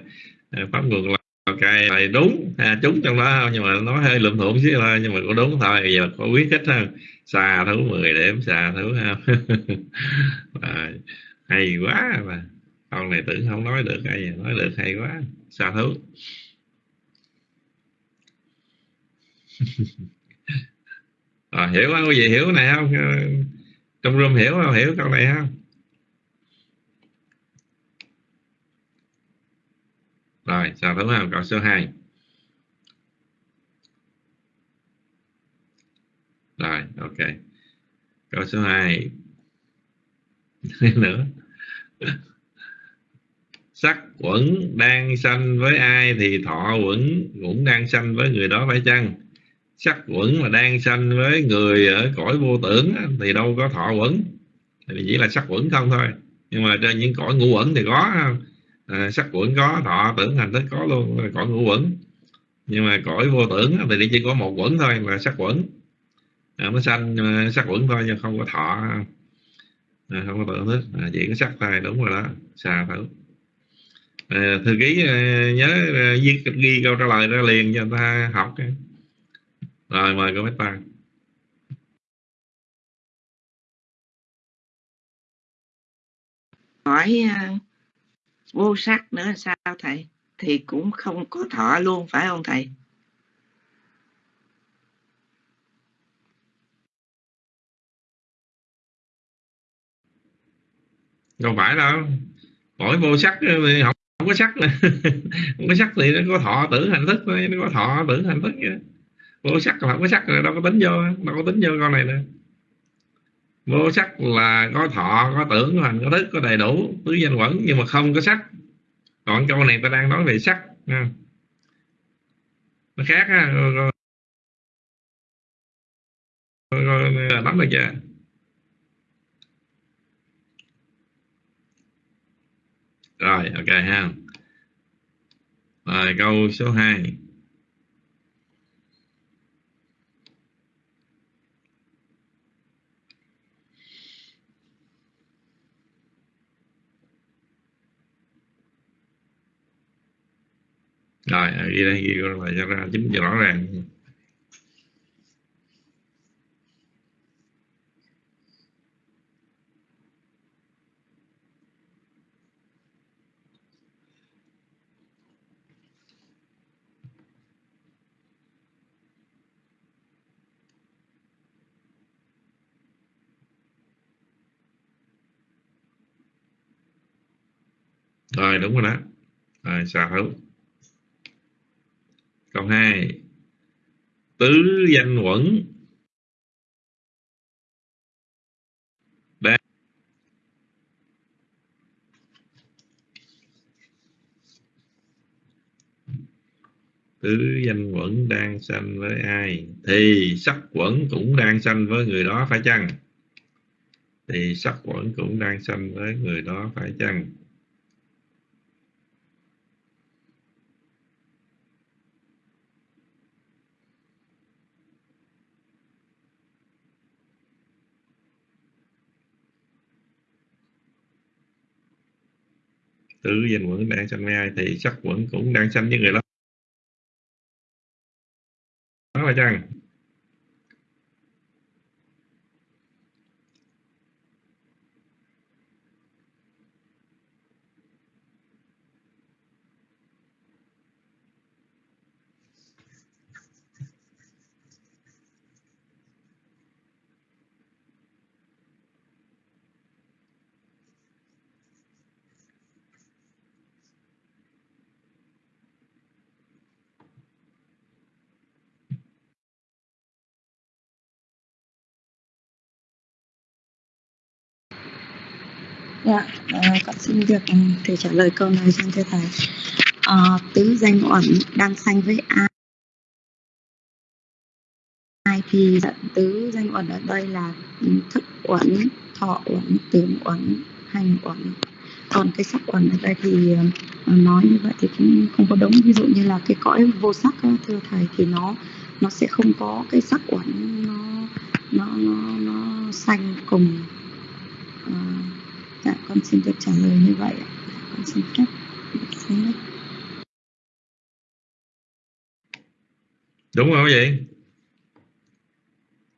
à, pháp luật là cái này đúng à, trúng trong đó không nhưng mà nó hơi lụm thuộm xíu thôi nhưng mà cũng đúng thôi. Giờ có quyết thích hơn xà thứ 10 điểm xà thứ ha <laughs> à, hay quá mà con này tưởng không nói được hay nói được hay quá. Xa thú? À, <laughs> hiểu không quý vị hiểu cái này không? Ờ, trong room hiểu không? Hiểu câu này không? Rồi sao thứ không? Câu số 2 rồi ok. Câu số 2 <laughs> nữa sắc quẩn đang sanh với ai thì thọ quẩn cũng đang sanh với người đó phải chăng? Sắc quẩn mà đang sanh với người ở cõi vô tưởng thì đâu có thọ quẩn. Thì chỉ là sắc quẩn không thôi. Nhưng mà trên những cõi ngũ quẩn thì có à, sắc quẩn có thọ tưởng hành thức có luôn cõi ngũ quẩn. Nhưng mà cõi vô tưởng thì chỉ có một quẩn thôi là sắc quẩn. À, nó sanh à, sắc quẩn thôi nhưng không có thọ. À, không có tưởng thức. À, chỉ có sắc thôi đúng rồi đó. Xà thử à, thư ký à, nhớ à, ghi, ghi câu trả lời ra liền cho người ta học rồi mời cô Tăng hỏi vô sắc nữa sao thầy? Thì cũng không có thọ luôn phải không thầy? Không phải đâu. Hỏi vô sắc thì không, không có sắc <laughs> không có sắc thì nó có thọ tử hành thức thôi nó có thọ tử hành thức vậy vô sắc là không có sắc rồi đâu có tính vô đâu có tính vô con này nữa. Vô sắc là có thọ có tưởng có hành có thức có đầy đủ tứ danh quẩn nhưng mà không có sắc. Còn câu này ta đang nói về sắc nha. nó khác ha rồi, rồi, rồi, rồi rồi, rồi, rồi, rồi, rồi Rồi, ok ha. Rồi câu số 2 rồi ghi đây ghi lại cho ra chính cho rõ ràng. Rồi, đúng rồi đó. Rồi xà hữu câu 2 tứ danh quẩn. Đang tứ danh quẩn đang sanh với ai? Thì sắc quẩn cũng đang sanh với người đó phải chăng? Thì sắc quẩn cũng đang sanh với người đó phải chăng? Tứ danh quẩn đang sanh với ai thì sắc quẩn cũng đang sanh với người đó. Đó là chăng Dạ, à, con xin được ừ, thầy trả lời câu này xin thưa thầy. À, tứ danh uẩn đang sanh với ai? ai thì tứ danh uẩn ở đây là ừ, thức uẩn thọ uẩn tưởng uẩn hành uẩn còn cái sắc uẩn ở đây thì ờ, nói như vậy thì cũng không có đúng ví dụ như là cái cõi vô sắc thưa thầy thì nó nó sẽ không có cái sắc uẩn nó nó nó, nó xanh cùng uh, dạ con xin được trả lời như vậy con xin phép xin đấy đúng không vậy?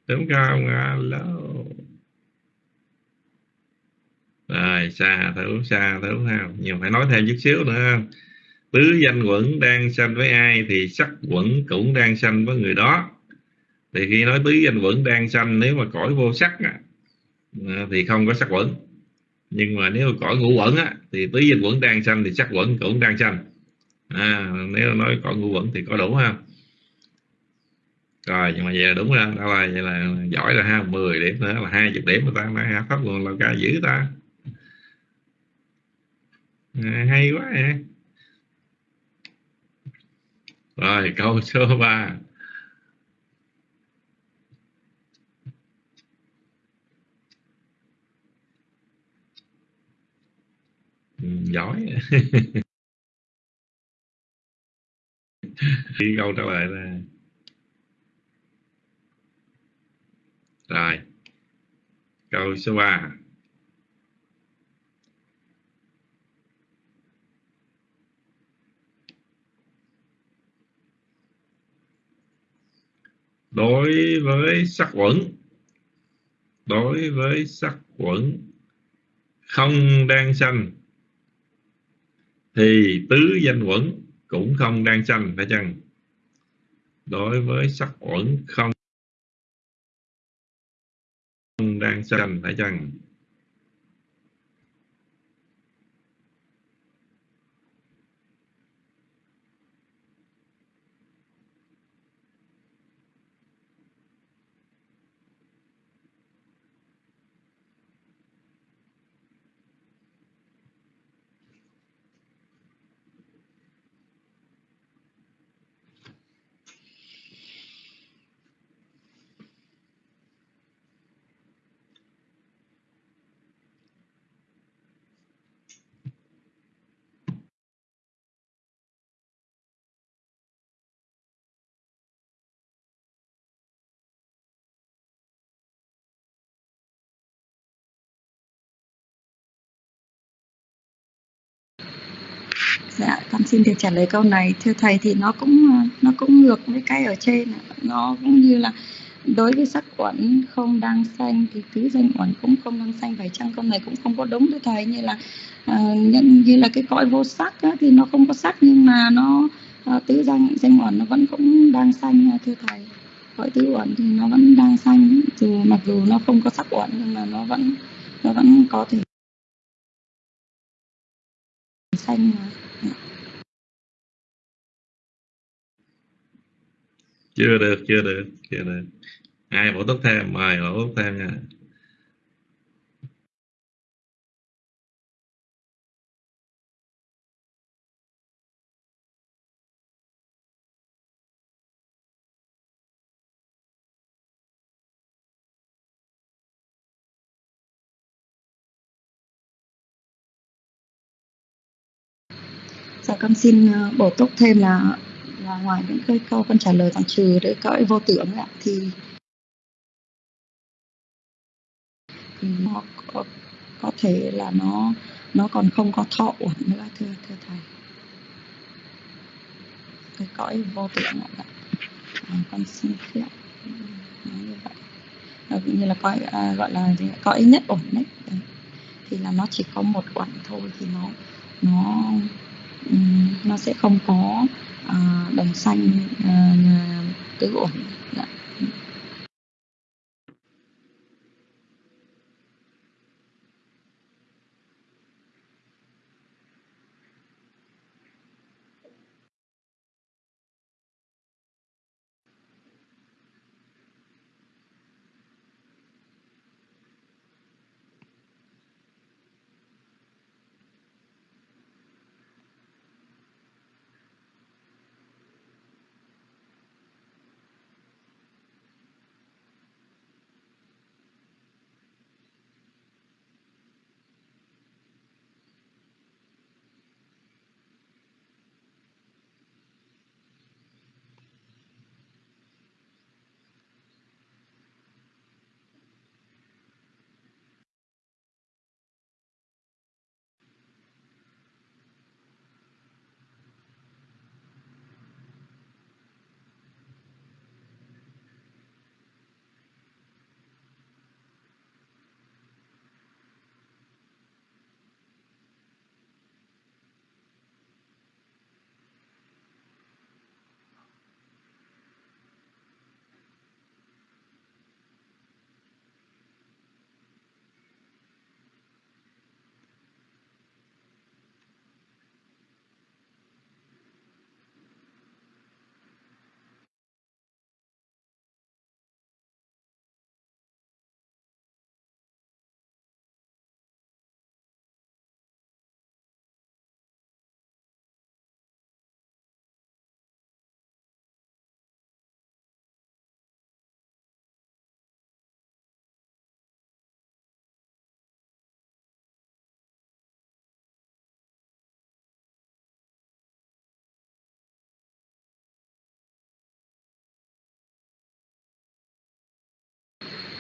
Đúng không, alo? Rồi, xa thử xa thử không nhưng phải nói thêm chút xíu nữa không tứ danh quẩn đang sanh với ai thì sắc quẩn cũng đang sanh với người đó. Thì khi nói tứ danh quẩn đang sanh, nếu mà cõi vô sắc à, thì không có sắc quẩn nhưng mà nếu cõi ngũ quẩn á, thì tứ danh quẩn đang sanh thì sắc quẩn cũng đang sanh. À, nếu nói cõi ngũ quẩn thì có đủ không rồi nhưng mà vậy là đúng rồi đó là vậy là giỏi rồi ha. 10 điểm nữa là hai chục điểm mà ta nói pháp nguồn lao ca dữ ta. À, hay quá à. rồi câu số 3 Ừ, giỏi. <laughs> Khi câu trả lời là rồi. Câu số 3 đối với sắc quẩn, đối với sắc quẩn không đang sanh thì tứ danh quẩn cũng không đang sanh, phải chăng? Đối với sắc quẩn không đang sanh, phải chăng? Dạ con xin được trả lời câu này. Thưa thầy thì nó cũng nó cũng ngược với cái ở trên. Nó cũng như là đối với sắc uẩn không đang xanh thì tứ danh uẩn cũng không đang xanh. Phải chăng câu này cũng không có đúng thưa thầy? Như là uh, như là cái cõi vô sắc á, thì nó không có sắc nhưng mà nó uh, tứ danh danh uẩn nó vẫn cũng đang xanh thưa thầy. Cõi tứ uẩn thì nó vẫn đang xanh dù mặc dù nó không có sắc uẩn nhưng mà nó vẫn nó vẫn có thể xanh mà. Chưa được chưa được chưa được. Ai bổ túc thêm? Mời bổ túc thêm nha. Dạ con xin ờ, bổ túc thêm là là ngoài những cái câu con trả lời còn trừ đấy cõi vô tưởng ạ. Thì thì nó có, có thể là nó nó còn không có thọ uẩn nữa thưa thưa thầy. Cái cõi vô tưởng ạ. Dạ. À, con xin phép nói như vậy. À, như là cõi à, gọi là gì? cõi nhất ổn đấy. đấy. Thì là nó chỉ có một uẩn thôi thì nó nó nó sẽ không có à, đồng xanh à, tứ ổn dạ.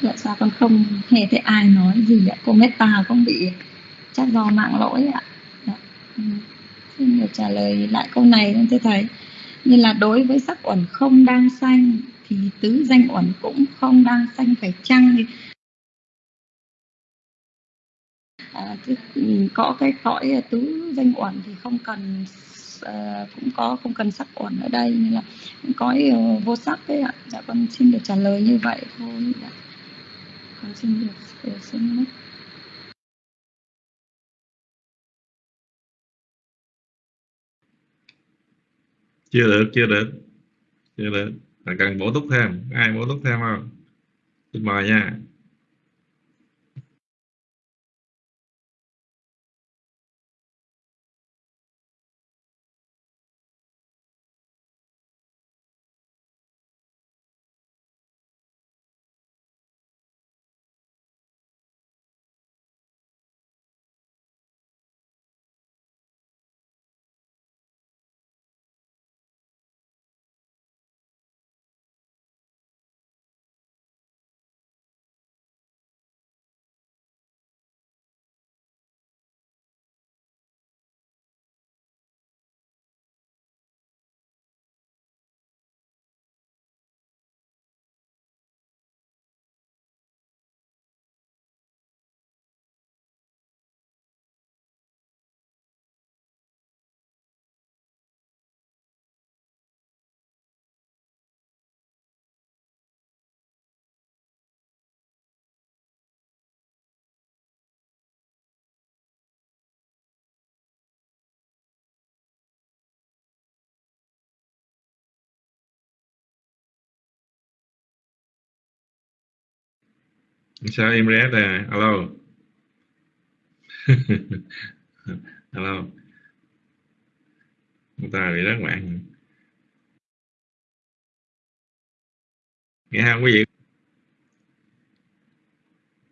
Dạ sao con không nghe thấy ai nói gì ạ cô meta cũng bị chắc do mạng lỗi ạ dạ. Ừ. xin được trả lời lại câu này thưa thầy như là đối với sắc uẩn không đang sanh thì tứ danh uẩn cũng không đang sanh phải chăng à, có cái cõi tứ danh uẩn thì không cần À, cũng có không cần sắc uẩn ở đây nên là cõi vô sắc đấy ạ dạ con xin được trả lời như vậy thôi dạ con xin được xin mất chưa được chưa được. Chưa được. Là cần bổ túc thêm. Ai bổ túc thêm không? Xin mời nha. Sao im ré nè alo. <laughs> Alo. Chúng ta bị rất mạng nghe không quý vị?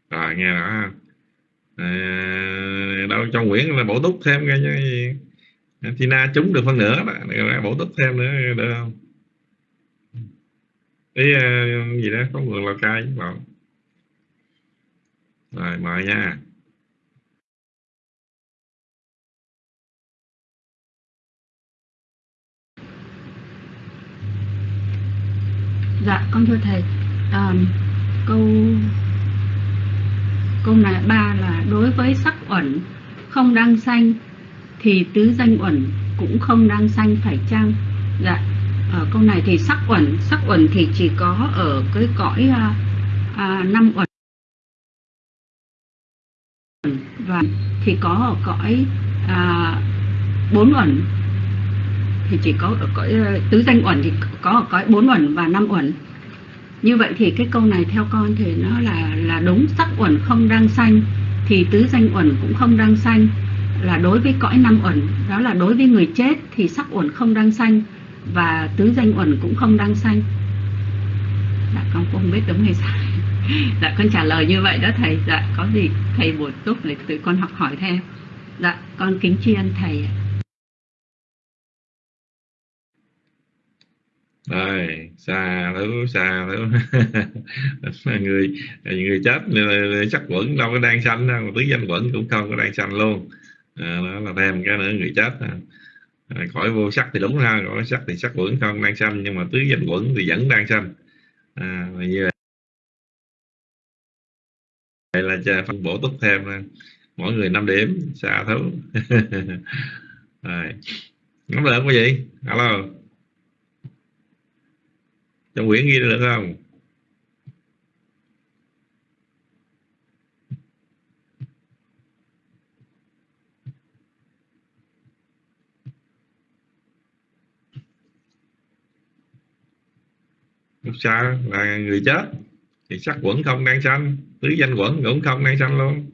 Rồi nghe rõ à, đâu trong quyển là bổ túc thêm cái gì Tina trúng được phân nửa đó. Bổ túc thêm nữa được không? Ý ờ, gì đó có người lào cai bảo rồi mời nha. Dạ con thưa thầy. À, câu câu này ba là đối với sắc uẩn không đang sanh thì tứ danh uẩn cũng không đang sanh phải chăng? Dạ ở câu này thì sắc uẩn sắc uẩn thì chỉ có ở cái cõi à, à, năm uẩn. Thì có ở cõi à, bốn uẩn. Thì chỉ có ở cõi ờ, tứ danh uẩn thì có ở cõi bốn uẩn và năm uẩn. Như vậy thì cái câu này theo con thì nó là là đúng. Sắc uẩn không đang sanh thì tứ danh uẩn cũng không đang sanh là đối với cõi năm uẩn đó là đối với người chết thì sắc uẩn không đang sanh và tứ danh uẩn cũng không đang sanh là dạ, con cũng không biết đúng hay sai dạ con trả lời như vậy đó thầy. Dạ có gì thầy bổ túc để tụi con học hỏi thêm. Dạ con kính tri ân thầy rồi xa thứ xa thứ <laughs> người người chết sắc quẩn đâu có đang sanh đâu tứ danh quẩn cũng không có đang sanh luôn. À, đó là thêm cái nữa người chết à, à khỏi vô sắc thì đúng ha khỏi sắc thì sắc quẩn không đang sanh nhưng mà tứ danh quẩn thì vẫn đang sanh. À, như vậy. Cha phân bổ túc thêm mỗi người 5 điểm, xa thấu. <laughs> Rồi. Nắm được không quý vị alo. Trong quyển ghi được không? Lúc xa là người chết, thì sắc quẩn không đang xanh tứ danh quẩn cũng không đang sanh luôn.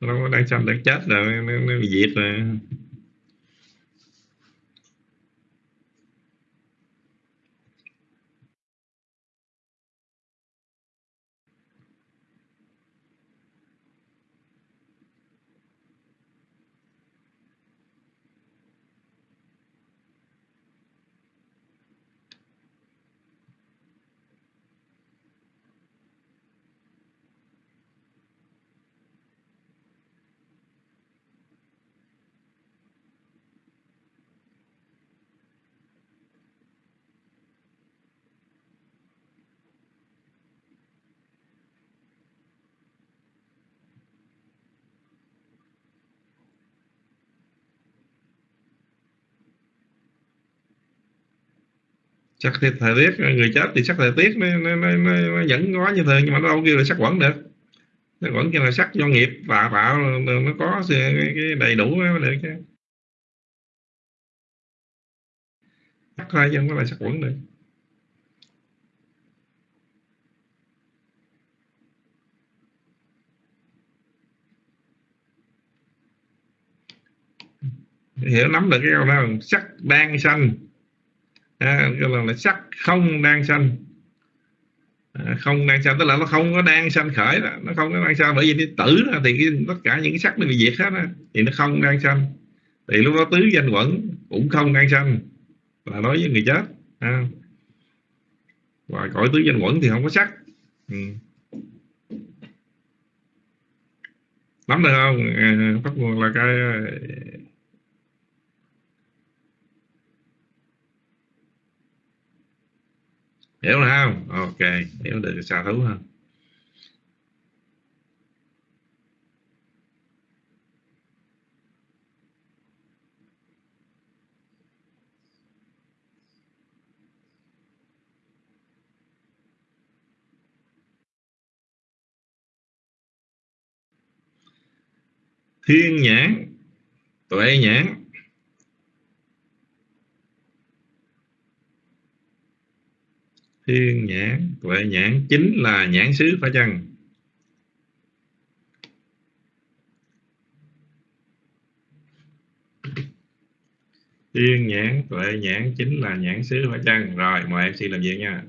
Nó đang sanh đang chết rồi nó, nó bị diệt rồi. Sắc thì thời tiết người chết thì sắc thời tiết nó, nó, nó, nó, nó vẫn có như thường nhưng mà nó đâu kêu là sắc quẩn được. Sắc quẩn kêu là sắc do nghiệp tạo tạo nó có cái đầy đủ mới được chứ. Sắc thôi chứ không có là sắc quẩn được. Hiểu nắm được cái câu đó sắc đang xanh à, cái là, là sắc không đang sanh. À, không đang sanh tức là nó không có đang sanh khởi đó nó không có đang sanh. Bởi vì cái tử đó, thì cái, tất cả những cái sắc nó bị diệt hết đó, thì nó không đang sanh. Thì lúc đó tứ danh quẩn cũng không đang sanh. Là nói với người chết à. và cõi tứ danh quẩn thì không có sắc. Ừ. nắm được không? À, bắt nguồn là cái hiểu không? Ok hiểu được xa thú không thiên nhãn tuệ nhãn. Thiên nhãn. Tuệ nhãn chính là nhãn xứ phải chăng thiên nhãn, tuệ nhãn chính là nhãn xứ phải chăng rồi, mời em xin làm việc nha.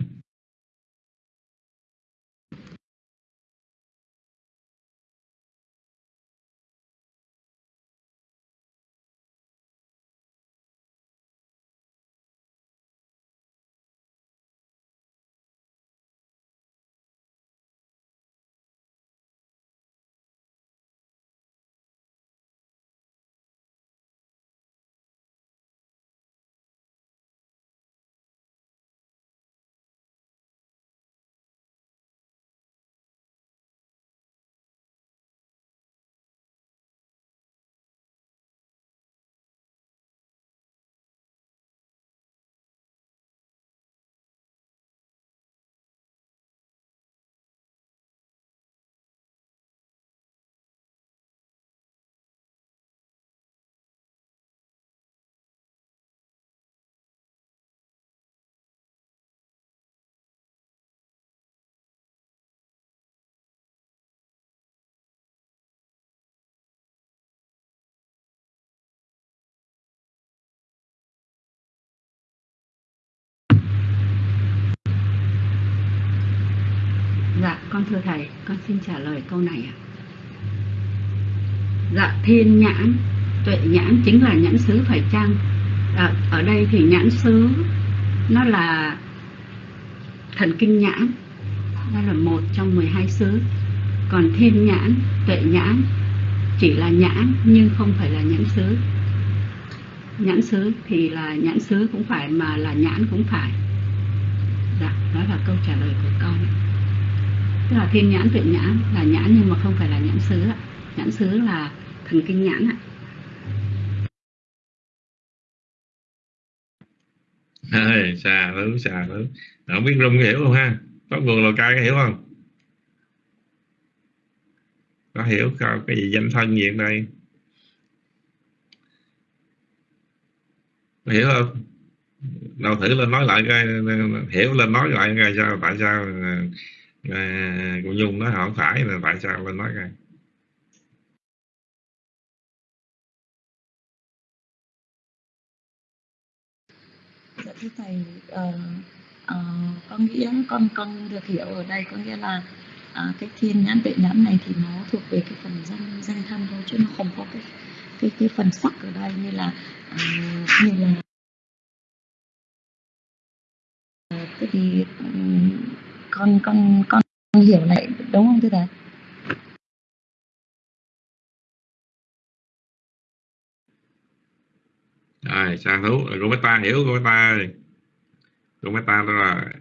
Con thưa thầy, con xin trả lời câu này ạ. Dạ, thiên nhãn, tuệ nhãn chính là nhãn xứ phải chăng? À, ở đây thì nhãn xứ nó là thần kinh nhãn, nó là một trong 12 xứ. Còn thiên nhãn, tuệ nhãn chỉ là nhãn nhưng không phải là nhãn xứ. Nhãn xứ thì là nhãn xứ cũng phải mà là nhãn cũng phải. Dạ, đó là câu trả lời của con tức là thiên nhãn tuệ nhãn là nhãn nhưng mà không phải là nhãn xứ ạ. Nhãn xứ là thần kinh nhãn ạ. Ê, xà lứ xà lứ không biết rung hiểu không ha? Có nguồn lò cai có hiểu không? Có hiểu không? Cái gì danh thân gì đây? Hiểu không? Đâu thử lên nói lại coi hiểu lên nói lại coi sao tại sao à, à, cô Nhung nói không phải là tại sao lên nói coi dạ thưa thầy ờ, ờ, uh, uh, con nghĩ con con được hiểu ở đây có nghĩa là uh, cái thiên nhãn tuệ nhãn này thì nó thuộc về cái phần danh danh thân thôi chứ nó không có cái cái cái phần sắc ở đây như là uh, như là cái gì um, con con con hiểu lại, đúng không thưa thầy? Rồi sang thú cô bé ta hiểu cô bé ta cô bé ta đó là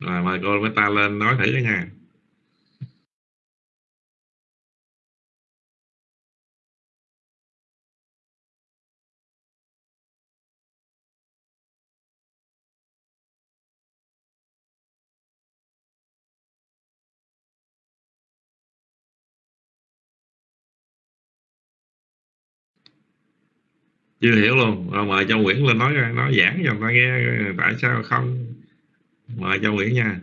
rồi, mời cô bé ta lên nói thử nha. Chưa hiểu luôn. Rồi mời châu Nguyễn lên nói nói giảng cho người ta nghe, tại sao không? Mời châu Nguyễn nha.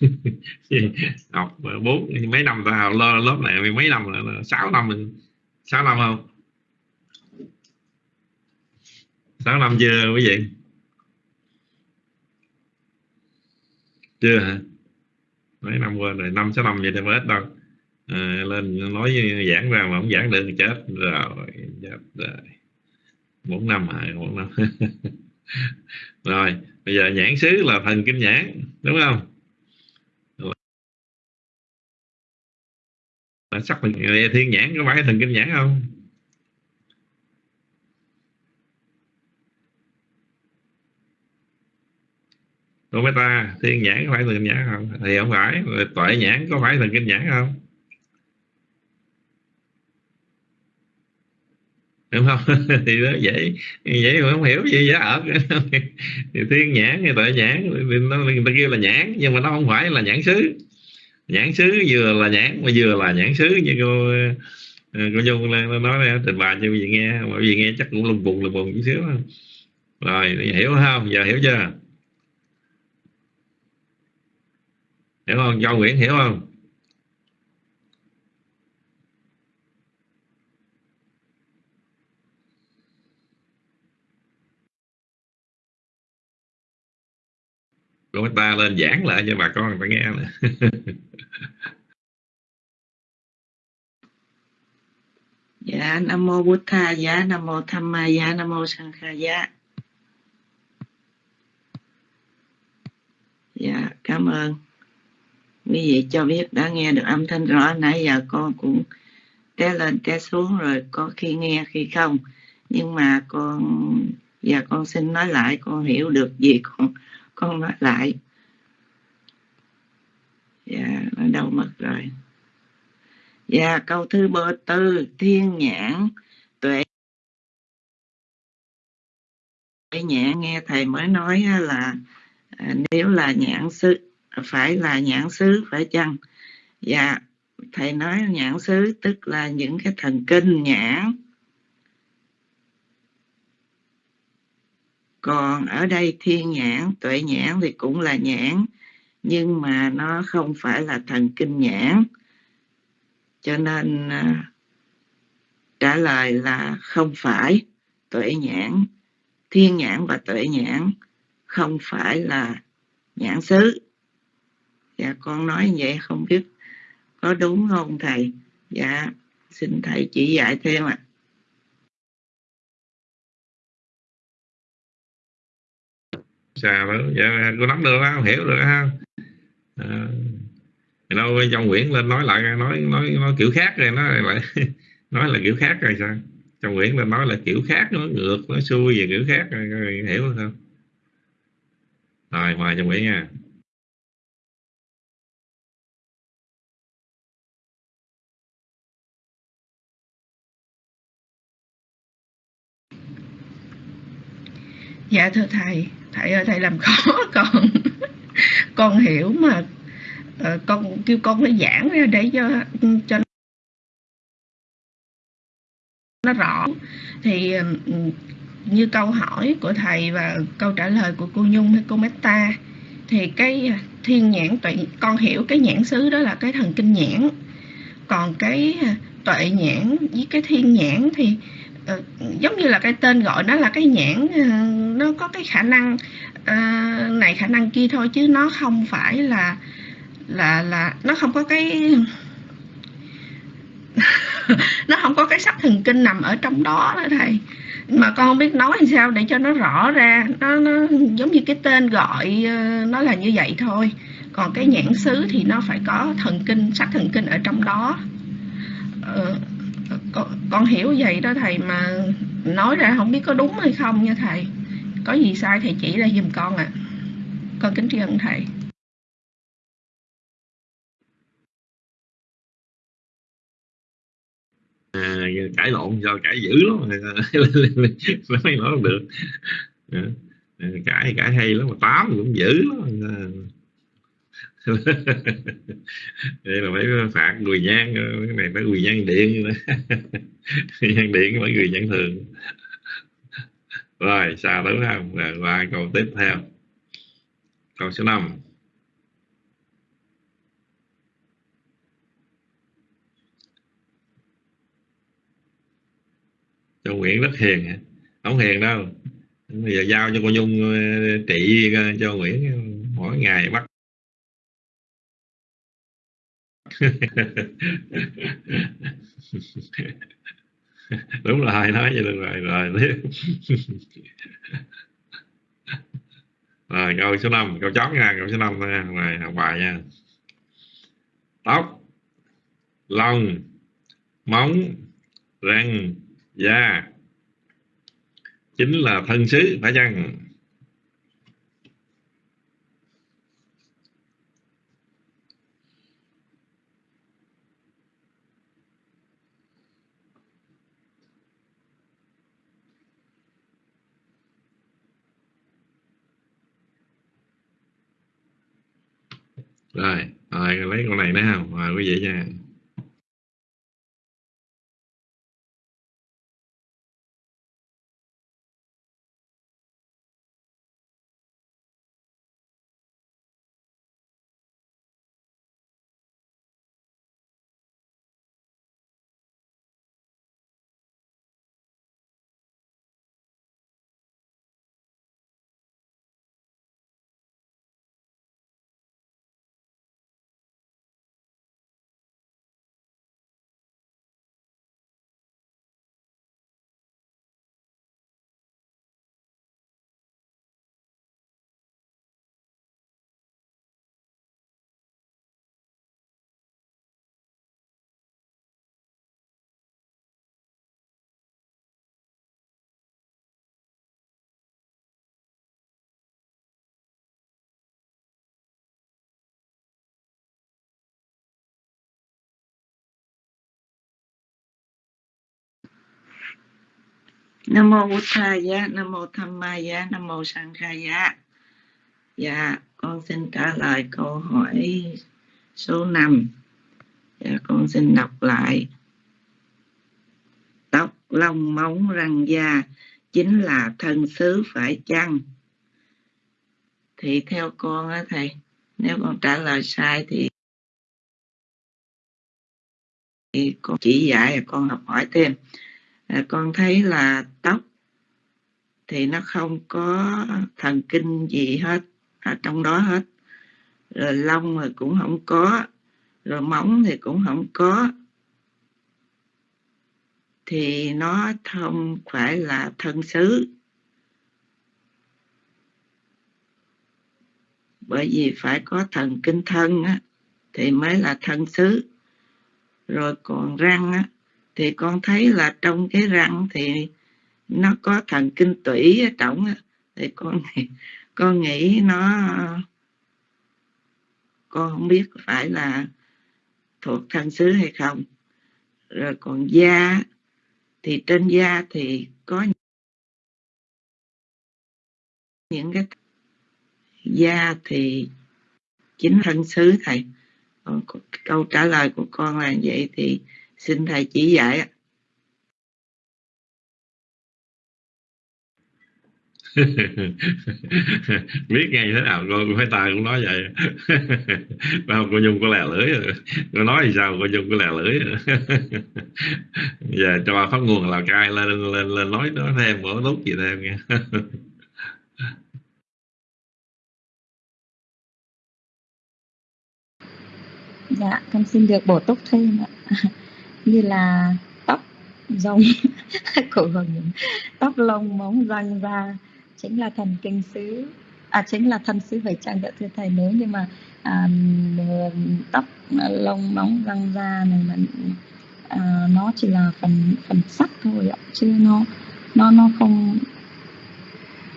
<laughs> học bốn mấy năm ta học lớp này mấy năm là sáu năm mình sáu năm không? Sáu năm chưa quý vị? Chưa hả? Mấy năm qua rồi năm sáu năm vậy thì mới hết đâu. À, lên nói giảng ra mà không giảng được chết rồi chết rồi. Bốn năm hả? Bốn năm. <laughs> Rồi bây giờ nhãn xứ là thần kinh nhãn đúng không? Là sắc mình thiên nhãn, có phải thần kinh nhãn không? Cô ta, thiên nhãn có phải thần kinh nhãn không? Thì không phải tuệ nhãn có phải thần kinh nhãn không? Đúng không? <laughs> Thì đó dễ dễ mà không hiểu gì giá ở <laughs> thì thiên nhãn, thì tuệ nhãn, thì nó người ta kêu là nhãn, nhưng mà nó không phải là nhãn xứ nhãn xứ vừa là nhãn mà vừa là nhãn xứ như cô ờ, cô nhung nói đây trình bày cho quý vị nghe mà quý vị nghe chắc cũng lùng bùng lùng bùng chút xíu rồi hiểu không? Giờ hiểu chưa? Hiểu không? Cho nguyễn hiểu không? Của ta lên giảng lại cho bà con người ta nghe nè. <laughs> Dạ nam mô bút tha dạ nam mô tham ma dạ nam mô sang kha dạ. Dạ cảm ơn. Quý vị cho biết đã nghe được âm thanh rõ, nãy giờ con cũng té lên, té xuống rồi có khi nghe, khi không. Nhưng mà con giờ con xin nói lại, con hiểu được gì con con lại. Dạ nó đâu mất rồi. Dạ câu thứ bơ tư, thiên nhãn, tuệ nhãn, nghe thầy mới nói là à, nếu là nhãn xứ, phải là nhãn xứ, phải chăng? Dạ thầy nói nhãn xứ tức là những cái thần kinh nhãn còn ở đây thiên nhãn, tuệ nhãn thì cũng là nhãn, nhưng mà nó không phải là thần kinh nhãn. Cho nên à, trả lời là không phải tuệ nhãn. Thiên nhãn và tuệ nhãn không phải là nhãn xứ. Dạ con nói vậy không biết có đúng không thầy? Dạ xin thầy chỉ dạy thêm ạ. à. Xà dạ, cô nắm được không hiểu được không ờ, à, đâu trong quyển lên nói lại nói nói nói kiểu khác rồi nó lại <laughs> nói là kiểu khác rồi sao? Trong quyển lên nói là kiểu khác nó ngược nó xuôi về kiểu khác rồi, rồi hiểu không? Rồi mời trong quyển nha. Dạ thưa thầy. Thầy ơi thầy làm <laughs> khó con. Con hiểu mà uh, con kêu con phải giảng ra để cho cho nó rõ. Thì như câu hỏi của thầy và câu trả lời của cô Nhung hay cô Meta thì cái à, thiên nhãn tuệ con hiểu cái nhãn xứ đó là cái thần kinh nhãn. Còn cái à, tuệ nhãn với cái thiên nhãn thì uh, giống như là cái tên gọi nó là cái nhãn uh, nó có cái khả năng uh, này khả năng kia thôi chứ nó không phải là là là nó không có cái <laughs> nó không có cái sắc thần kinh nằm ở trong đó đó thầy. Mà con không biết nói làm sao để cho nó rõ ra nó, nó giống như cái tên gọi nó là như vậy thôi. Còn cái nhãn xứ thì nó phải có thần kinh sắc thần kinh ở trong đó. Ờ, con, con hiểu vậy đó thầy mà nói ra không biết có đúng hay không nha thầy. Có gì sai thầy chỉ ra giùm con ạ. À. con kính tri ân thầy. À, cãi lộn do cãi dữ lắm. <laughs> Nói nói được. À, à, cãi cãi hay lắm mà tám cũng dữ lắm. À, đây là mấy phạt người nhang cái này phải người nhang điện người nhang điện phải người nhang thường. Rồi, sao đúng không? Rồi, qua câu tiếp theo. Câu số 5 cho Nguyễn rất hiền không hiền đâu. Bây giờ giao cho cô Nhung ờ, trị ờ, cho Nguyễn, mỗi ngày bắt <laughs> đúng rồi nói vậy được rồi rồi. Rồi, câu số 5 câu chót nha, câu số 5 nha rồi học bài nha. Tóc, lông, móng, răng, da. Chính là thân xứ, phải chăng? Rồi rồi lấy con này nữa không? Mời quý vị nha. Nam mô bổn thầy nam mô tham ma nam mô sang khai dạ con xin trả lời câu hỏi số 5 dạ con xin đọc lại. Tóc lông móng răng da chính là thân xứ phải chăng? Thì theo con á thầy, nếu con trả lời sai thì thì con chỉ dạy con học hỏi thêm à, con thấy là tóc thì nó không có thần kinh gì hết ở trong đó hết. Rồi lông thì cũng không có rồi móng thì cũng không có. Thì nó không phải là thân xứ. Bởi vì phải có thần kinh thân á, thì mới là thân xứ. Rồi còn răng á, thì con thấy là trong cái răng thì nó có thần kinh tủy ở trong thì con <laughs> con nghĩ nó, con không biết phải là thuộc thân xứ hay không. Rồi còn da, thì trên da thì có những cái da thì chính thân xứ thầy. Còn câu trả lời của con là vậy thì xin thầy chỉ dạy <laughs> biết ngay thế nào cô phải tài cũng nói vậy. <laughs> Đâu cô nhung có lè lưỡi rồi. Cô nói thì sao cô nhung có lè lưỡi <laughs> giờ cho phát nguồn là cai lên lên lên nói đó thêm mỗi lúc gì thêm nha. Dạ con xin được bổ túc thêm ạ như là tóc rồng <laughs> cổ hồng tóc lông móng răng da chính là thần kinh xứ à chính là thân xứ phải trang đỡ thưa thầy. Nếu như mà à, tóc lông móng răng da này mà à, nó chỉ là phần phần sắc thôi ạ chứ nó nó nó không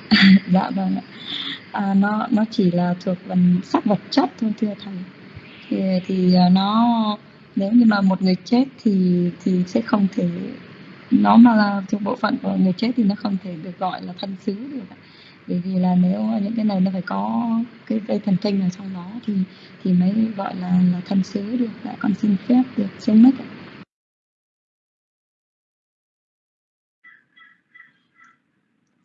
<laughs> dạ vâng ạ. À, nó nó chỉ là thuộc phần sắc vật chất thôi thưa thầy. Thì, thì à, nó nếu như mà một người chết thì thì sẽ không thể nó mà là thuộc bộ phận của người chết thì nó không thể được gọi là thân xứ được bởi vì là nếu những cái này nó phải có cái dây thần kinh ở trong đó thì thì mới gọi là là thân xứ được lại con xin phép được xuống mất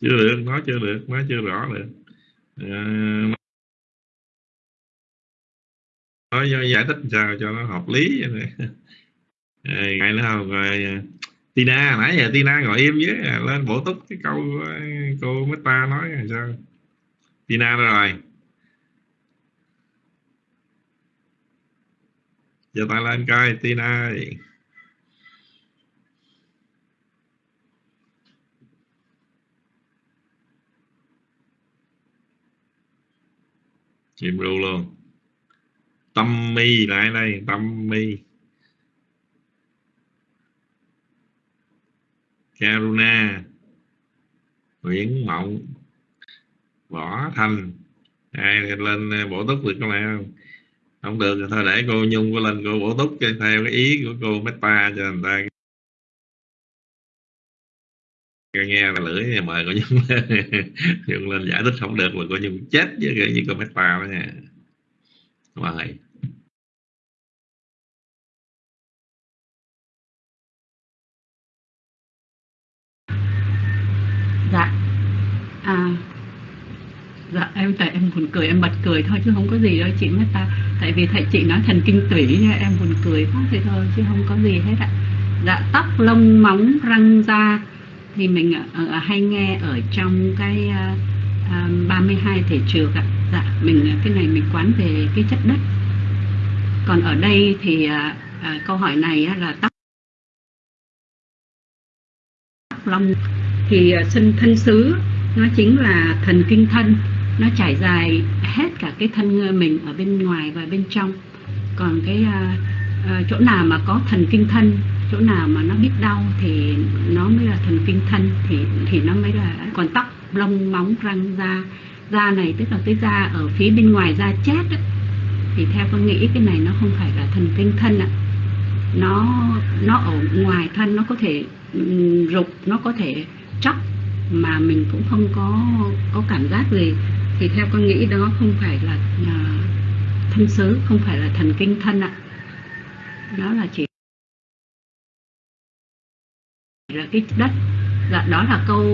chưa được nói chưa được nói chưa rõ được. À, nói giải thích sao cho nó hợp lý. Vậy này ngày nữa không? Rồi à, Tina, nãy giờ Tina ngồi im với à, lên bổ túc cái câu à, cô cô Meta nói là sao? Tina rồi? Giờ ta lên coi, Tina chìm ru luôn tâm mi, lại đây, tâm mi. Karuna Nguyễn Mộng, Võ Thành ai lên à, bổ túc được không này không? Không được thì thôi để cô Nhung có lên cô bổ túc theo cái ý của cô Meta cho người ta. Nghe là lưỡi mời cô Nhung <laughs> Nhung lên giải thích không được là cô Nhung chết với cái như cô Meta đó nha. Mời. Dạ. À dạ em tại em buồn cười em bật cười thôi chứ không có gì đâu chị mới ta tại vì thầy chị nói thần kinh tủy em buồn cười quá thế thôi chứ không có gì hết ạ. Dạ tóc lông móng răng da thì mình uh, hay nghe ở trong cái ờ, uh, 32 thể trược ạ. Dạ mình cái này mình quán về cái chất đất. Còn ở đây thì uh, uh, câu hỏi này uh, là tóc lông thì ờ, sinh thân xứ nó chính là thần kinh thân. Nó trải dài hết cả cái thân mình ở bên ngoài và bên trong. Còn cái uh, chỗ nào mà có thần kinh thân chỗ nào mà nó biết đau thì nó mới là thần kinh thân thì thì nó mới là còn tóc lông móng răng da. Da này tức là cái da ở phía bên ngoài da chết ấy, thì theo con nghĩ cái này nó không phải là thần kinh thân ạ. Nó nó ở ngoài thân nó có thể rục nó có thể chóc mà mình cũng không có có cảm giác gì. Thì theo con nghĩ đó không phải là uh, thân xứ không phải là thần kinh thân ạ. Đó là chỉ là cái đất. Dạ đó là câu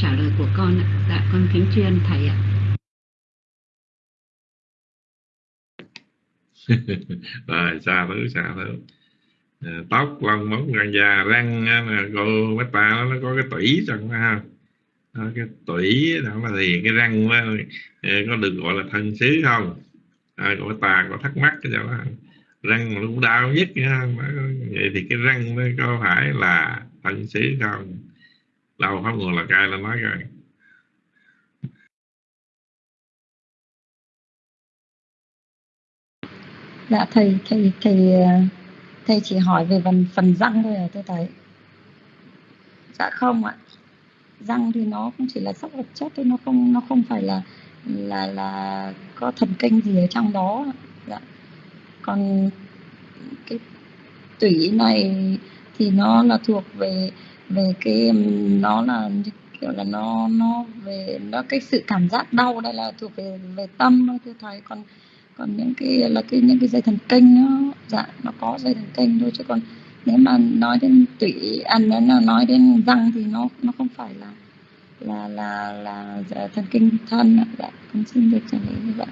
trả lời của con ạ. Dạ con kính tri ân thầy ạ. <laughs> Rồi xa thứ xa thứ Ờ, tóc lông móng răng da răng cô mấy ta nó có cái tủy trong đó ha. Cái tủy đó là gì cái răng đó, ờ, có được gọi là thân xứ không? À, cô mấy ta có thắc mắc cái đó. Răng nó cũng đau nhất vậy thì cái răng nó có phải là thân xứ không? Đâu pháp nguồn là cai là nói rồi dạ thầy thầy thầy ờ, thầy chỉ hỏi về phần phần răng thôi à tôi thấy, dạ không ạ. Răng thì nó cũng chỉ là sắc vật chất thôi nó không nó không phải là là là có thần kinh gì ở trong đó. Dạ. Còn cái tủy này thì nó là thuộc về về cái nó là kiểu là nó nó về nó cái sự cảm giác đau đây là thuộc về về tâm thôi tôi thầy còn còn những cái là cái những cái dây thần kinh nó dạ nó có dây thần kinh thôi chứ còn nếu mà nói đến tủy ăn à, nó nói đến răng thì nó nó không phải là là là là dạ, thần kinh thân dạ con xin được trả lời như vậy.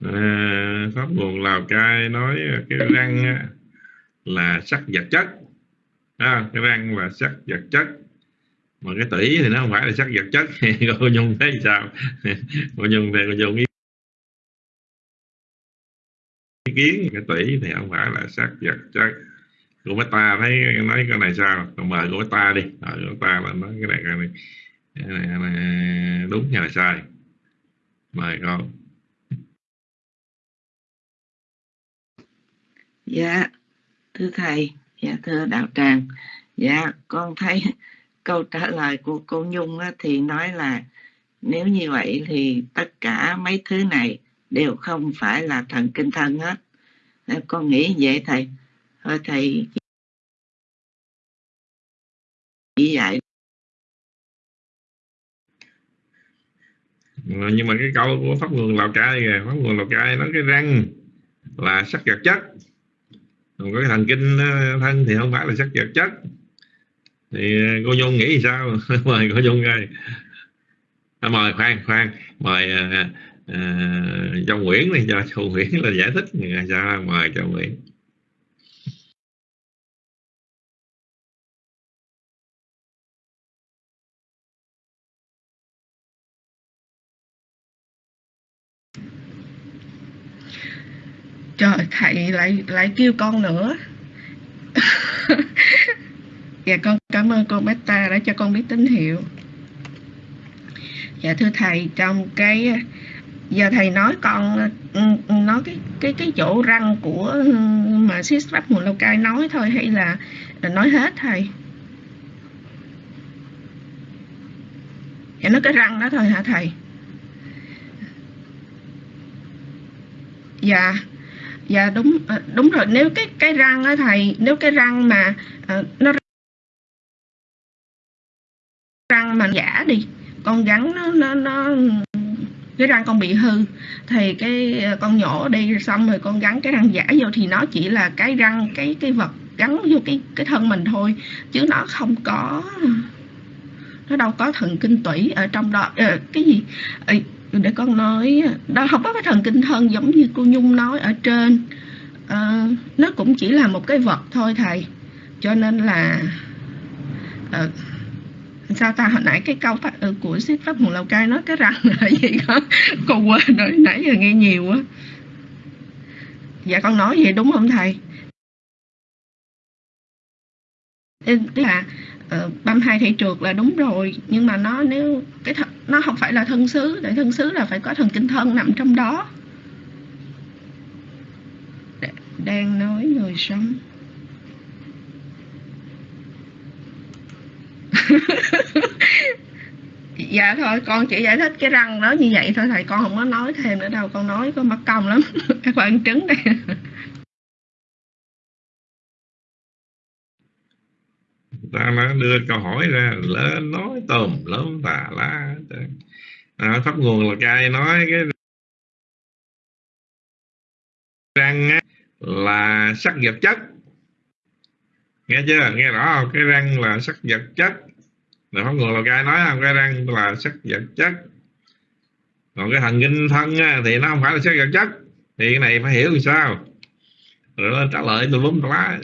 À, pháp nguồn lào cai nói cái răng là sắc vật chất. À, cái răng là sắc vật chất mà cái tỷ thì nó không phải là sắc vật chất. <laughs> Cô nhung thấy sao? <laughs> Cô nhung thì cô nhung ý kiến cái tỷ thì không phải là sắc vật chất. Cô mấy ta thấy nói cái này sao? Còn mời cô mấy ta đi. Mời cô ta là nói cái này cái này, cái này, cái này đúng hay là sai? Mời con. Dạ thưa thầy. Dạ thưa đạo tràng. Dạ con thấy câu trả lời của cô nhung á, thì nói là nếu như vậy thì tất cả mấy thứ này đều không phải là thần kinh thân hết. Con nghĩ vậy thầy? Thôi thầy chỉ dạy. Ờ, nhưng mà cái câu của pháp nguồn lào cai kìa pháp nguồn lào cai nói cái răng là sắc vật chất. Còn cái thần kinh ờ, thân thì không phải là sắc vật chất thì ờ, cô nhung nghĩ sao? <laughs> Mời cô nhung ơi à, mời khoan khoan mời à, à, châu nguyễn đi cho châu nguyễn là giải thích. Sao? Mời châu nguyễn. Trời thầy lại lại kêu con nữa. <laughs> dạ con cảm ơn cô Beta đã cho con biết tín hiệu. Dạ thưa thầy trong cái giờ thầy nói con ừ, nói cái cái cái chỗ răng của ừ, mà sis pháp mùa lâu cai nói thôi hay là, ờ, nói hết thầy? Dạ nói cái răng đó thôi hả thầy? Dạ dạ đúng ờ, đúng rồi. Nếu cái cái răng á thầy nếu cái răng mà uh, nó răng mà giả đi con gắn nó nó nó cái răng con bị hư. Thì cái con nhổ đi xong rồi con gắn cái răng giả vô thì nó chỉ là cái răng cái cái vật gắn vô cái cái thân mình thôi chứ nó không có nó đâu có thần kinh tủy ở trong đó. Ờ, cái gì? Ờ, để con nói đó không có cái thần kinh thân giống như cô nhung nói ở trên. À, nó cũng chỉ là một cái vật thôi thầy. Cho nên là à, sao ta? Hồi nãy cái câu phát, ừ, của sách pháp hùng lào cai nói cái răng <laughs> là gì đó con quên rồi nãy giờ nghe nhiều quá. Dạ con nói vậy đúng không thầy? Tức là uh, băm hai thể trượt là đúng rồi nhưng mà nó nếu cái th- nó không phải là thân xứ để thân xứ là phải có thần kinh thân nằm trong đó. Đang nói người sống <laughs> dạ thôi con chỉ giải thích cái răng nó như vậy thôi thầy con không có nói thêm nữa đâu con nói con mất công lắm <laughs> các bạn trứng đây. <laughs> Ta nó đưa câu hỏi ra lỡ nói tùm lớn tà lá. À, pháp nguồn là trai nói cái răng á, là sắc vật chất nghe chưa? Nghe rõ không? Cái răng là sắc vật chất. Là pháp nguồn là cai nói không? Cái răng là sắc vật chất. Còn cái thần kinh thân á, thì nó không phải là sắc vật chất. Thì cái này phải hiểu làm sao. Rồi trả lời tôi lúng lá.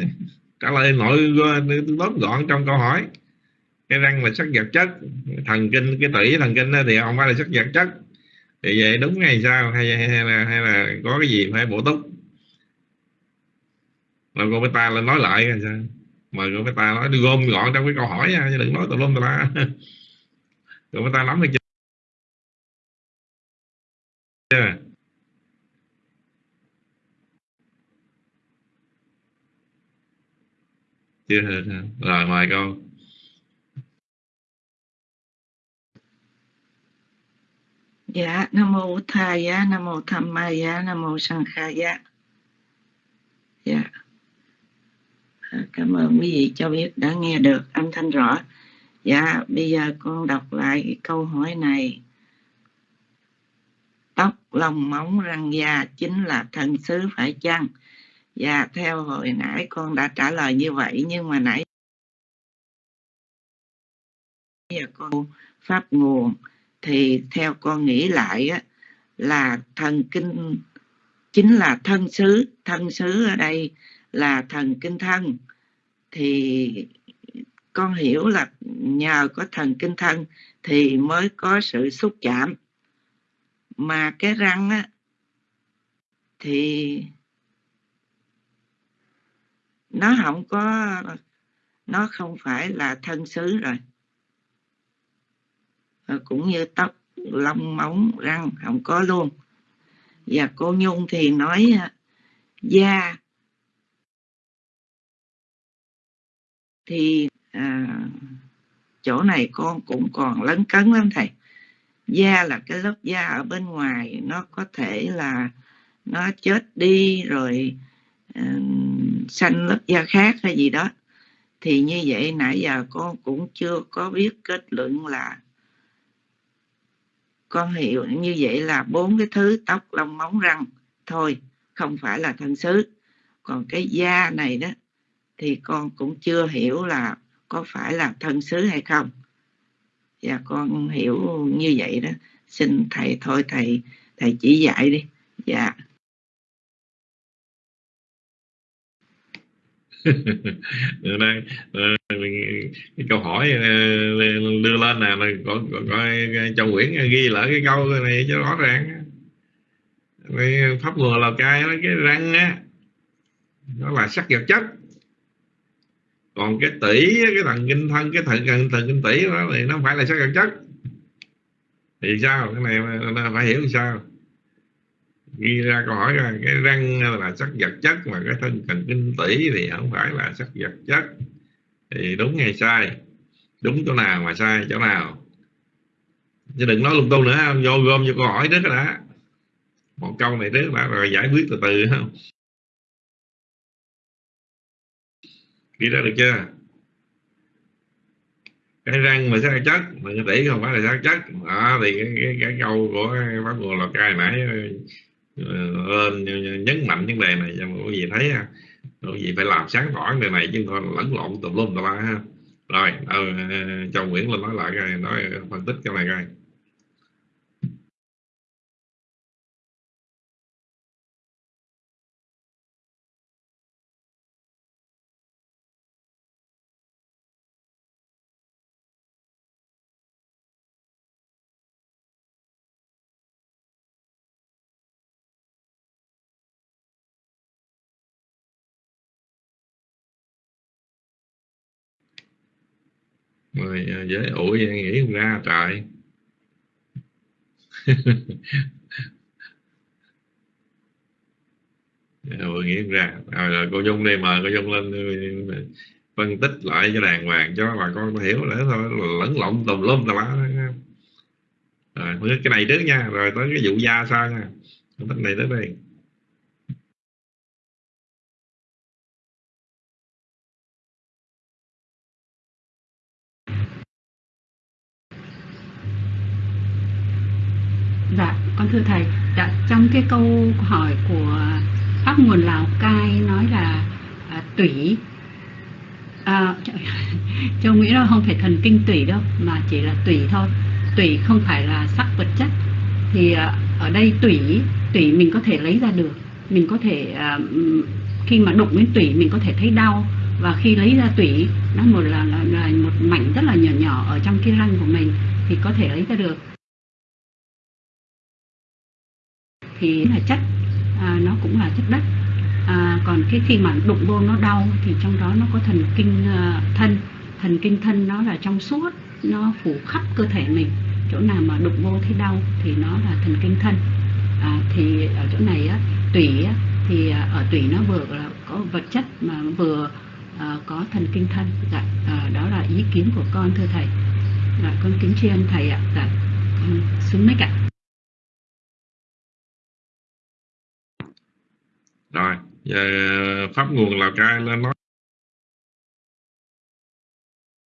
Trả lời nội tóm gọn trong câu hỏi. Cái răng là sắc vật chất. Thần kinh cái tủy thần kinh thì không phải là sắc vật chất. Thì vậy đúng hay sao? Hay, hay là hay là có cái gì phải bổ túc? Rồi cô ta lên nói lại hay sao mời người ta nói đưa gom gọn trong cái câu hỏi nha chứ đừng nói tùm lum tùm la. <laughs> Người ta nắm được chưa chưa rồi, mời con dạ nam mô thầy nam mô tham ma nam mô sanh khai dạ cảm ơn quý vị cho biết đã nghe được âm thanh rõ. Dạ bây giờ con đọc lại cái câu hỏi này. Tóc lông móng răng da chính là thân xứ phải chăng? Dạ, theo hồi nãy con đã trả lời như vậy nhưng mà nãy giờ con pháp nguồn thì theo con nghĩ lại á, là thần kinh chính là thân xứ thân xứ ở đây là thần kinh thân, thì con hiểu là nhờ có thần kinh thân thì mới có sự xúc chạm. Mà cái răng á, thì nó không có, nó không phải là thân xứ rồi. Ờ, cũng như tóc, lông, móng, răng không có luôn. Và cô nhung thì nói da thì à, chỗ này con cũng còn lấn cấn lắm thầy. Da là cái lớp da ở bên ngoài nó có thể là nó chết đi rồi à, uh, sanh lớp da khác hay gì đó. Thì như vậy nãy giờ con cũng chưa có biết kết luận là con hiểu như vậy là bốn cái thứ tóc lông móng răng thôi không phải là thân xứ. Còn cái da này đó thì con cũng chưa hiểu là có phải là thân xứ hay không. Và con hiểu như vậy đó. Xin thầy thôi thầy thầy chỉ dạy đi. Dạ. <laughs> Đang, ờ, cái câu hỏi ờ, đưa lên nè có, có, có châu Nguyễn ghi lại cái câu này cho rõ ràng. Pháp ngừa là cái cái răng á nó là sắc vật chất còn cái tỷ cái thần kinh thân cái thần thần, thần kinh tỷ đó thì nó phải là sắc vật chất. Thì sao? Cái này phải hiểu sao? Ghi ra câu hỏi ra cái răng là sắc vật chất mà cái thân thần kinh tỷ thì không phải là sắc vật chất. Thì đúng hay sai? Đúng chỗ nào mà sai chỗ nào? Chứ đừng nói lung tung nữa không vô gom vô câu hỏi trước đã. Một câu này trước đã rồi giải quyết từ từ không? Nghĩ ra được chưa? Cái răng mà sắc chất mà cái tỷ không phải là sắc chất đó thì cái, cái, cái câu của bác ngô lò cai nãy ờ, lên nhấn mạnh vấn đề này cho mọi vị thấy ha. Người vị phải làm sáng tỏ vấn đề này chứ không lẫn lộn tùm lum tùm la ha. Rồi ờ, ờ chồng Nguyễn lên nói lại coi nói phân tích cái này coi. Rồi dễ à, ủi nghĩ không ra trời. <laughs> Rồi nghĩ không ra. Rồi, rồi cô dung đây mời cô dung lên ừ, phân tích lại cho đàng hoàng cho bà con hiểu để thôi lẫn lộn tùm lum tà lá rồi cái này trước nha. Rồi tới cái vụ da sao nha. Phân tích này tới đây thưa thầy, dạ, trong cái câu hỏi của pháp nguồn Lào Cai nói là à, tủy à, <laughs> châu nghĩ là không phải thần kinh tủy đâu mà chỉ là tủy thôi. Tủy không phải là sắc vật chất. Thì à, ở đây tủy tủy mình có thể lấy ra được. Mình có thể à, khi mà đụng đến tủy mình có thể thấy đau. Và khi lấy ra tủy nó một là, là, là một mảnh rất là nhỏ nhỏ ở trong cái răng của mình thì có thể lấy ra được. Thì là chất à, nó cũng là chất đất. À, còn cái khi mà đụng vô nó đau thì trong đó nó có thần kinh uh, thân. Thần kinh thân nó là trong suốt nó phủ khắp cơ thể mình. Chỗ nào mà đụng vô thấy đau thì nó là thần kinh thân. À, thì ở chỗ này á, tủy á, thì à, ở tủy nó vừa là có vật chất mà vừa à, có thần kinh thân. Dạ, à, đó là ý kiến của con thưa thầy. Dạ, con kính tri ân thầy ạ. Dạ, con xuống mic ạ rồi, giờ ờ, pháp nguồn lào cai lên nói.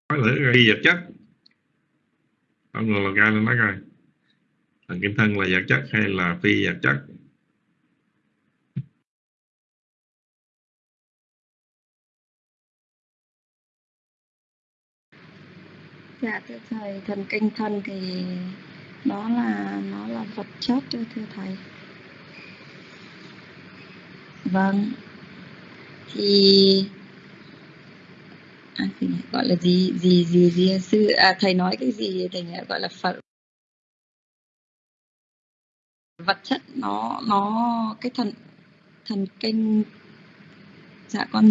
Nói thử đi vật chất. Pháp nguồn lào cai lên nói coi. Thần kinh thân là vật chất hay là phi vật chất? Dạ thưa thầy, thần kinh thân thì đó là, nó là vật chất thưa thầy vâng. Thì à, thì gọi là gì? Gì gì gì? Sư à, thầy nói cái gì? Thầy gọi là phật. Vật chất nó nó cái thần thần kinh. Dạ con.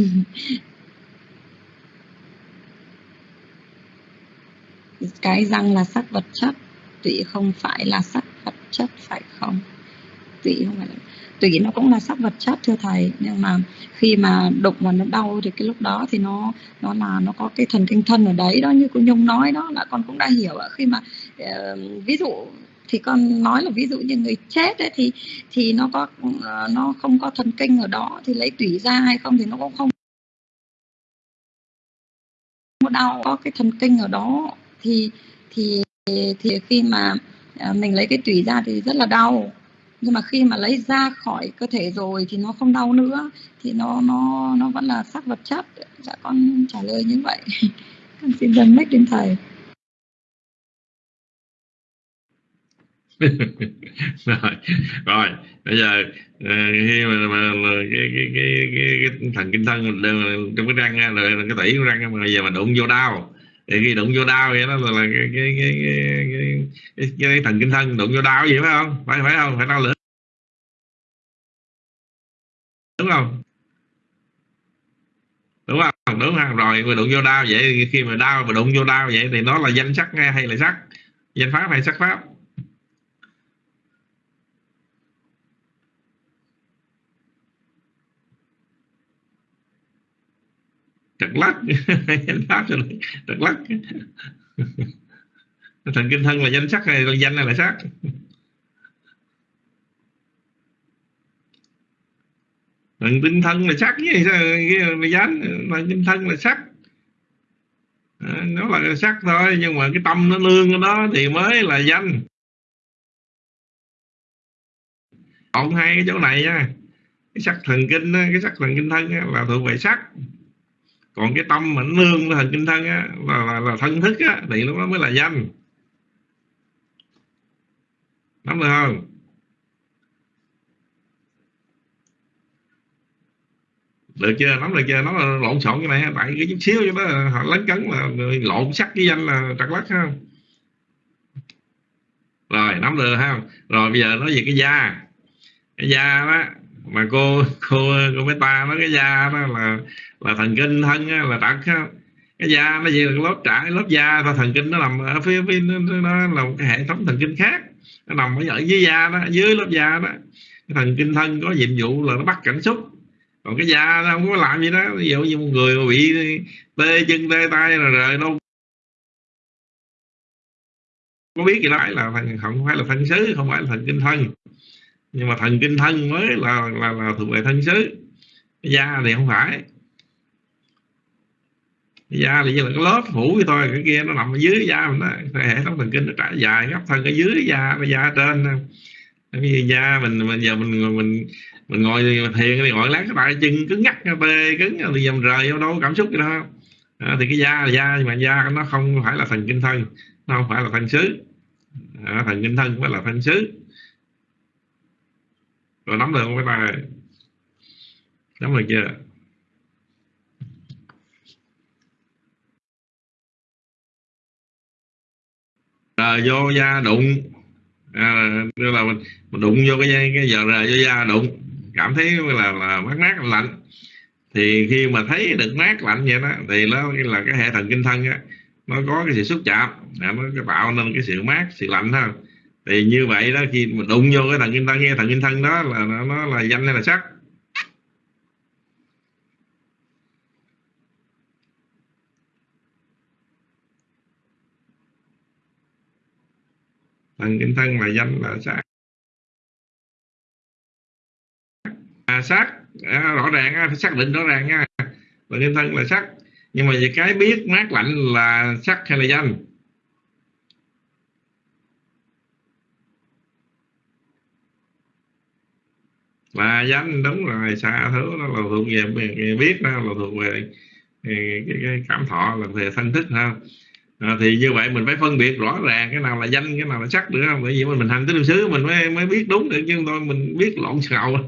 Cái răng là sắc vật chất tụy không phải là sắc vật chất phải không? Tụy không phải là tùy nó cũng là sắc vật chất thưa thầy. Nhưng mà khi mà đụng mà nó đau thì cái lúc đó thì nó nó là nó có cái thần kinh thân ở đấy đó như cô nhung nói đó là con cũng đã hiểu ạ. Khi mà uh, ví dụ thì con nói là ví dụ như người chết ấy, thì thì nó có ờ, nó không có thần kinh ở đó thì lấy tủy ra hay không thì nó cũng không có đau. Có cái thần kinh ở đó thì thì thì khi mà ờ, mình lấy cái tủy ra thì rất là đau nhưng mà khi mà lấy ra khỏi cơ thể rồi thì nó không đau nữa thì nó nó nó vẫn là sắc vật chất. Dạ con trả lời như vậy. <laughs> Con xin dâng mic đến thầy. <laughs> Rồi rồi bây giờ ờ, khi mà, mà, mà cái, cái, cái, cái, cái thần kinh thân trong cái răng rồi cái tủy của răng mà bây giờ mà đụng vô đau. Thì khi đụng vô đau vậy đó là, là cái, cái, cái, cái, cái, cái, cái thần kinh thân đụng vô đau vậy phải không? Phải phải không? Phải đau lửa đúng không? Đúng không? Đúng không? Rồi mà đụng vô đau vậy, khi mà đau mà đụng vô đau vậy thì nó là danh sắc nghe hay là sắc? Danh pháp hay sắc pháp? Trật lắc. <laughs> Danh pháp cho trật lắc. <laughs> Thần kinh thân là danh sắc hay là danh hay là sắc? Tinh thân là sắc với cái dán thần tinh thân là sắc. À, nó là sắc thôi nhưng mà cái tâm nó nương ở đó thì mới là danh. Còn hai cái chỗ này nha cái sắc thần kinh cái sắc thần kinh thân là thuộc về sắc. Còn cái tâm mà nó nương thần kinh thân á, là, là, là thân thức á, thì lúc đó mới là danh. Nắm được không? Được chưa? Nắm được chưa? Nó là lộn xộn cái này tại cái chút xíu cho nó à, họ lấn cấn là lộn sắc với danh là trật lắc ha rồi nắm được ha rồi bây giờ nói về cái da. Cái da đó mà cô cô cô mấy ta nói cái da đó là là thần kinh thân á, là trật á. cái da nó chỉ là lớp trải lớp da và thần kinh nó nằm ở phía, phía nó, nó là một cái hệ thống thần kinh khác. Nó nằm ở dưới da đó dưới lớp da đó. Cái thần kinh thân có nhiệm vụ là nó bắt cảm xúc còn cái da nó không có làm gì đó. Ví dụ như một người mà bị tê chân tê tay rồi rồi đâu. Có biết gì đó là thần không phải là thân xứ không phải là thần kinh thân. Nhưng mà thần kinh thân mới là là, là thuộc về thân xứ. Cái da thì không phải. Cái da thì như là cái lớp phủ vậy thôi cái kia nó nằm ở dưới da mình đó. Hệ thống thần kinh nó trải dài gấp thân ở dưới da và da trên cái da mình mình giờ mình mình mình ngồi thiền thì ngồi lát cái tay chân cứng ngắc tê cứng thì dầm rời vô đâu cảm xúc gì đó à, thì cái da là da nhưng mà da nó không phải là thần kinh thân nó không phải là thân xứ. À, thần kinh thân phải là thân xứ. Rồi nắm được không tay. Nắm được chưa? Rồi vô da đụng à, là mình, mình đụng vô cái cái giờ rờ vô da đụng cảm thấy là là mát mát lạnh. Thì khi mà thấy được mát lạnh vậy đó thì nó là cái hệ thần kinh thân á nó có cái sự xúc chạm à, nó tạo nên cái sự mát sự lạnh ha. Thì như vậy đó khi mà đụng vô cái thần kinh thân nghe thần kinh thân đó là nó, nó là danh hay là sắc. Thần kinh thân là danh là sắc à, sắc à, rõ ràng phải xác định rõ ràng nha. Thần kinh thân là sắc nhưng mà về cái biết mát lạnh là sắc hay là danh? Là danh đúng rồi. Xa thứ nó là thuộc về biết đó là thuộc về cái, cái cảm thọ là về thân thức ha à, thì như vậy mình phải phân biệt rõ ràng cái nào là danh cái nào là sắc được không bởi vì mình hành tứ xứ mình mới mới biết đúng được chứ thôi mình biết lộn xạo <laughs>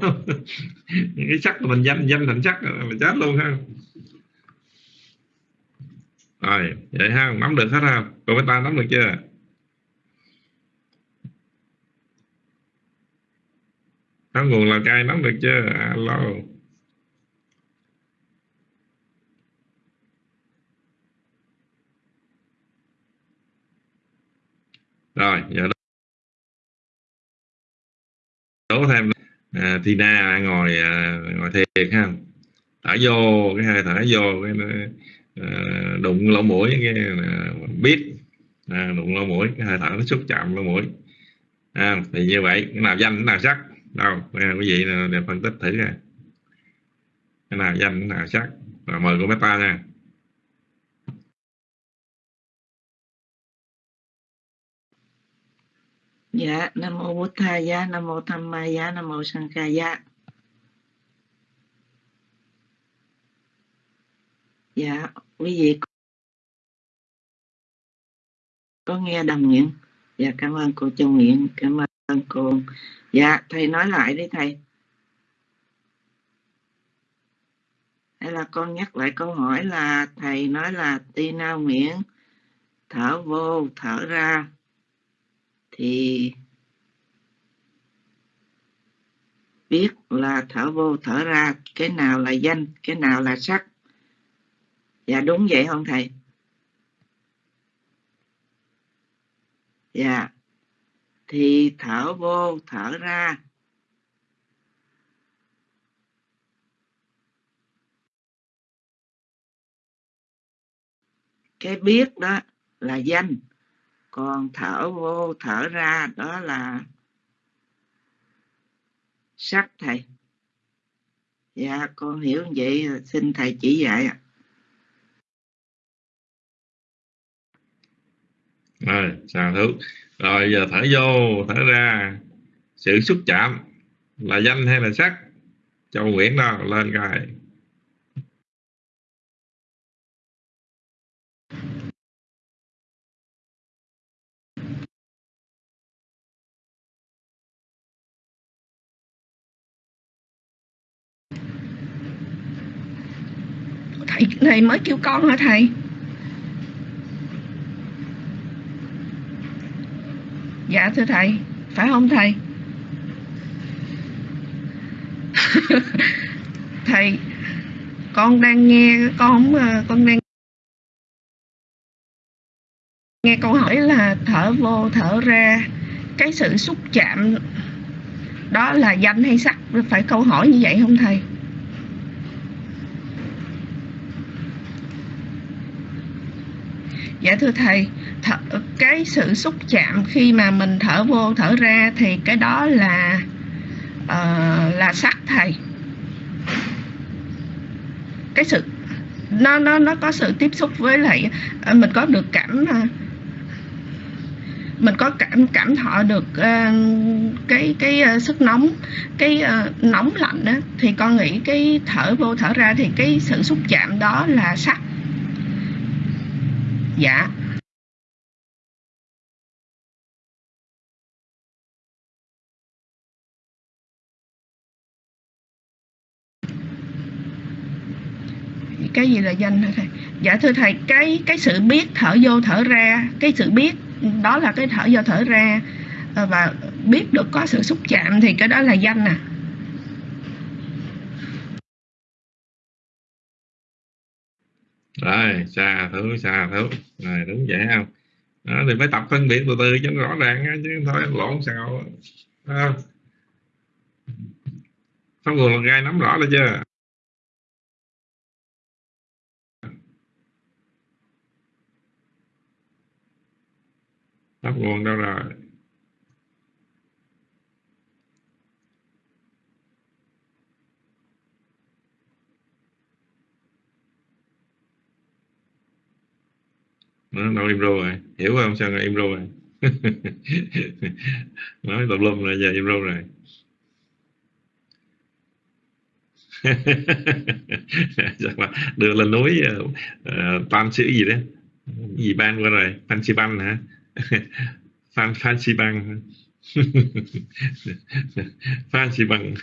cái sắc là mình danh danh thành sắc là chết luôn ha. Rồi vậy ha nắm được hết ha. Cô ta nắm được chưa? Có nguồn là cai nắm được chưa? Alo. Rồi giờ đố thêm à, Tina ngồi à, ngồi thiệt ha. Thở vô cái hơi thở vô cái à, đụng lỗ mũi cái à, biết à, đụng lỗ mũi cái hơi thở nó xúc chạm lỗ mũi. À, thì như vậy cái nào danh cái nào sắc. Đâu à, quý vị à, để phân tích thử ra cái nào danh cái nào sắc. Rồi mời cô Meta nha. Dạ, Nam mô bổn thầy dạ Nam mô Tham Maya, dạ, Nam mô Sankhaya. Dạ. dạ, quý vị có nghe đồng nguyện? Dạ, cảm ơn cô Châu Nguyễn, cảm ơn cô. Dạ, thầy nói lại đi thầy. Hay là con nhắc lại câu hỏi là thầy nói là Tina Nguyễn thở vô, thở ra thì biết là thở vô, thở ra, cái nào là danh, cái nào là sắc. Dạ đúng vậy không thầy? Dạ. Thì thở vô, thở ra. Cái biết đó là danh còn thở vô, thở ra, đó là sắc thầy. Dạ con hiểu vậy, xin thầy chỉ dạy ạ. Rồi sao thứ rồi, giờ thở vô, thở ra. Sự xúc chạm là danh hay là sắc? Châu nguyễn đó, lên coi. Thầy thầy mới kêu con hả thầy? Dạ thưa thầy. Phải không thầy? <laughs> Thầy, con đang nghe, con không con đang nghe câu hỏi là thở vô, thở ra. Cái sự xúc chạm đó là danh hay sắc? Phải câu hỏi như vậy không thầy? Dạ thưa thầy thở, cái sự xúc chạm khi mà mình thở vô thở ra thì cái đó là uh, là sắc thầy. Cái sự nó nó nó có sự tiếp xúc với lại ờ, mình có được cảm ờ, mình có cảm cảm thọ được uh, cái cái uh, sức nóng cái uh, nóng lạnh đó thì con nghĩ cái thở vô thở ra thì cái sự xúc chạm đó là sắc dạ. Cái gì là danh hả thầy? Dạ thưa thầy, cái cái sự biết thở vô thở ra, cái sự biết đó là cái thở vô thở ra. Và biết được có sự xúc chạm thì cái đó là danh à. Rồi xa thứ xa thứ rồi đúng vậy không? Đó, thì phải tập phân biệt từ từ cho nó rõ ràng chứ thôi lộn sao à. pháp gai nắm rõ rồi chưa pháp nguồn đâu rồi? Nó đâu im rồi. Hiểu không? Sao im rồi? <laughs> Nói tùm lum rồi giờ im ru rồi. <laughs> Đưa lên núi uh, tam chữ gì đấy? Gì ban qua rồi? Phan chi ban hả? <laughs> Phan phan chi băng phan chi băng.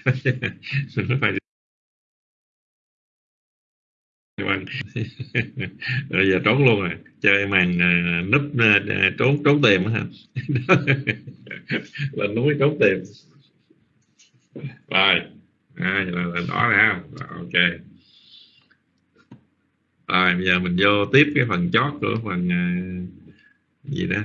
Phải vâng <laughs> rồi giờ trốn luôn rồi. Chơi màn à, núp à, à, trốn trốn tìm hả? <laughs> Lên núi trốn tìm. Rồi à, là, là đó ra. Ok. Rồi bây giờ mình vô tiếp cái phần chót của phần gì đó.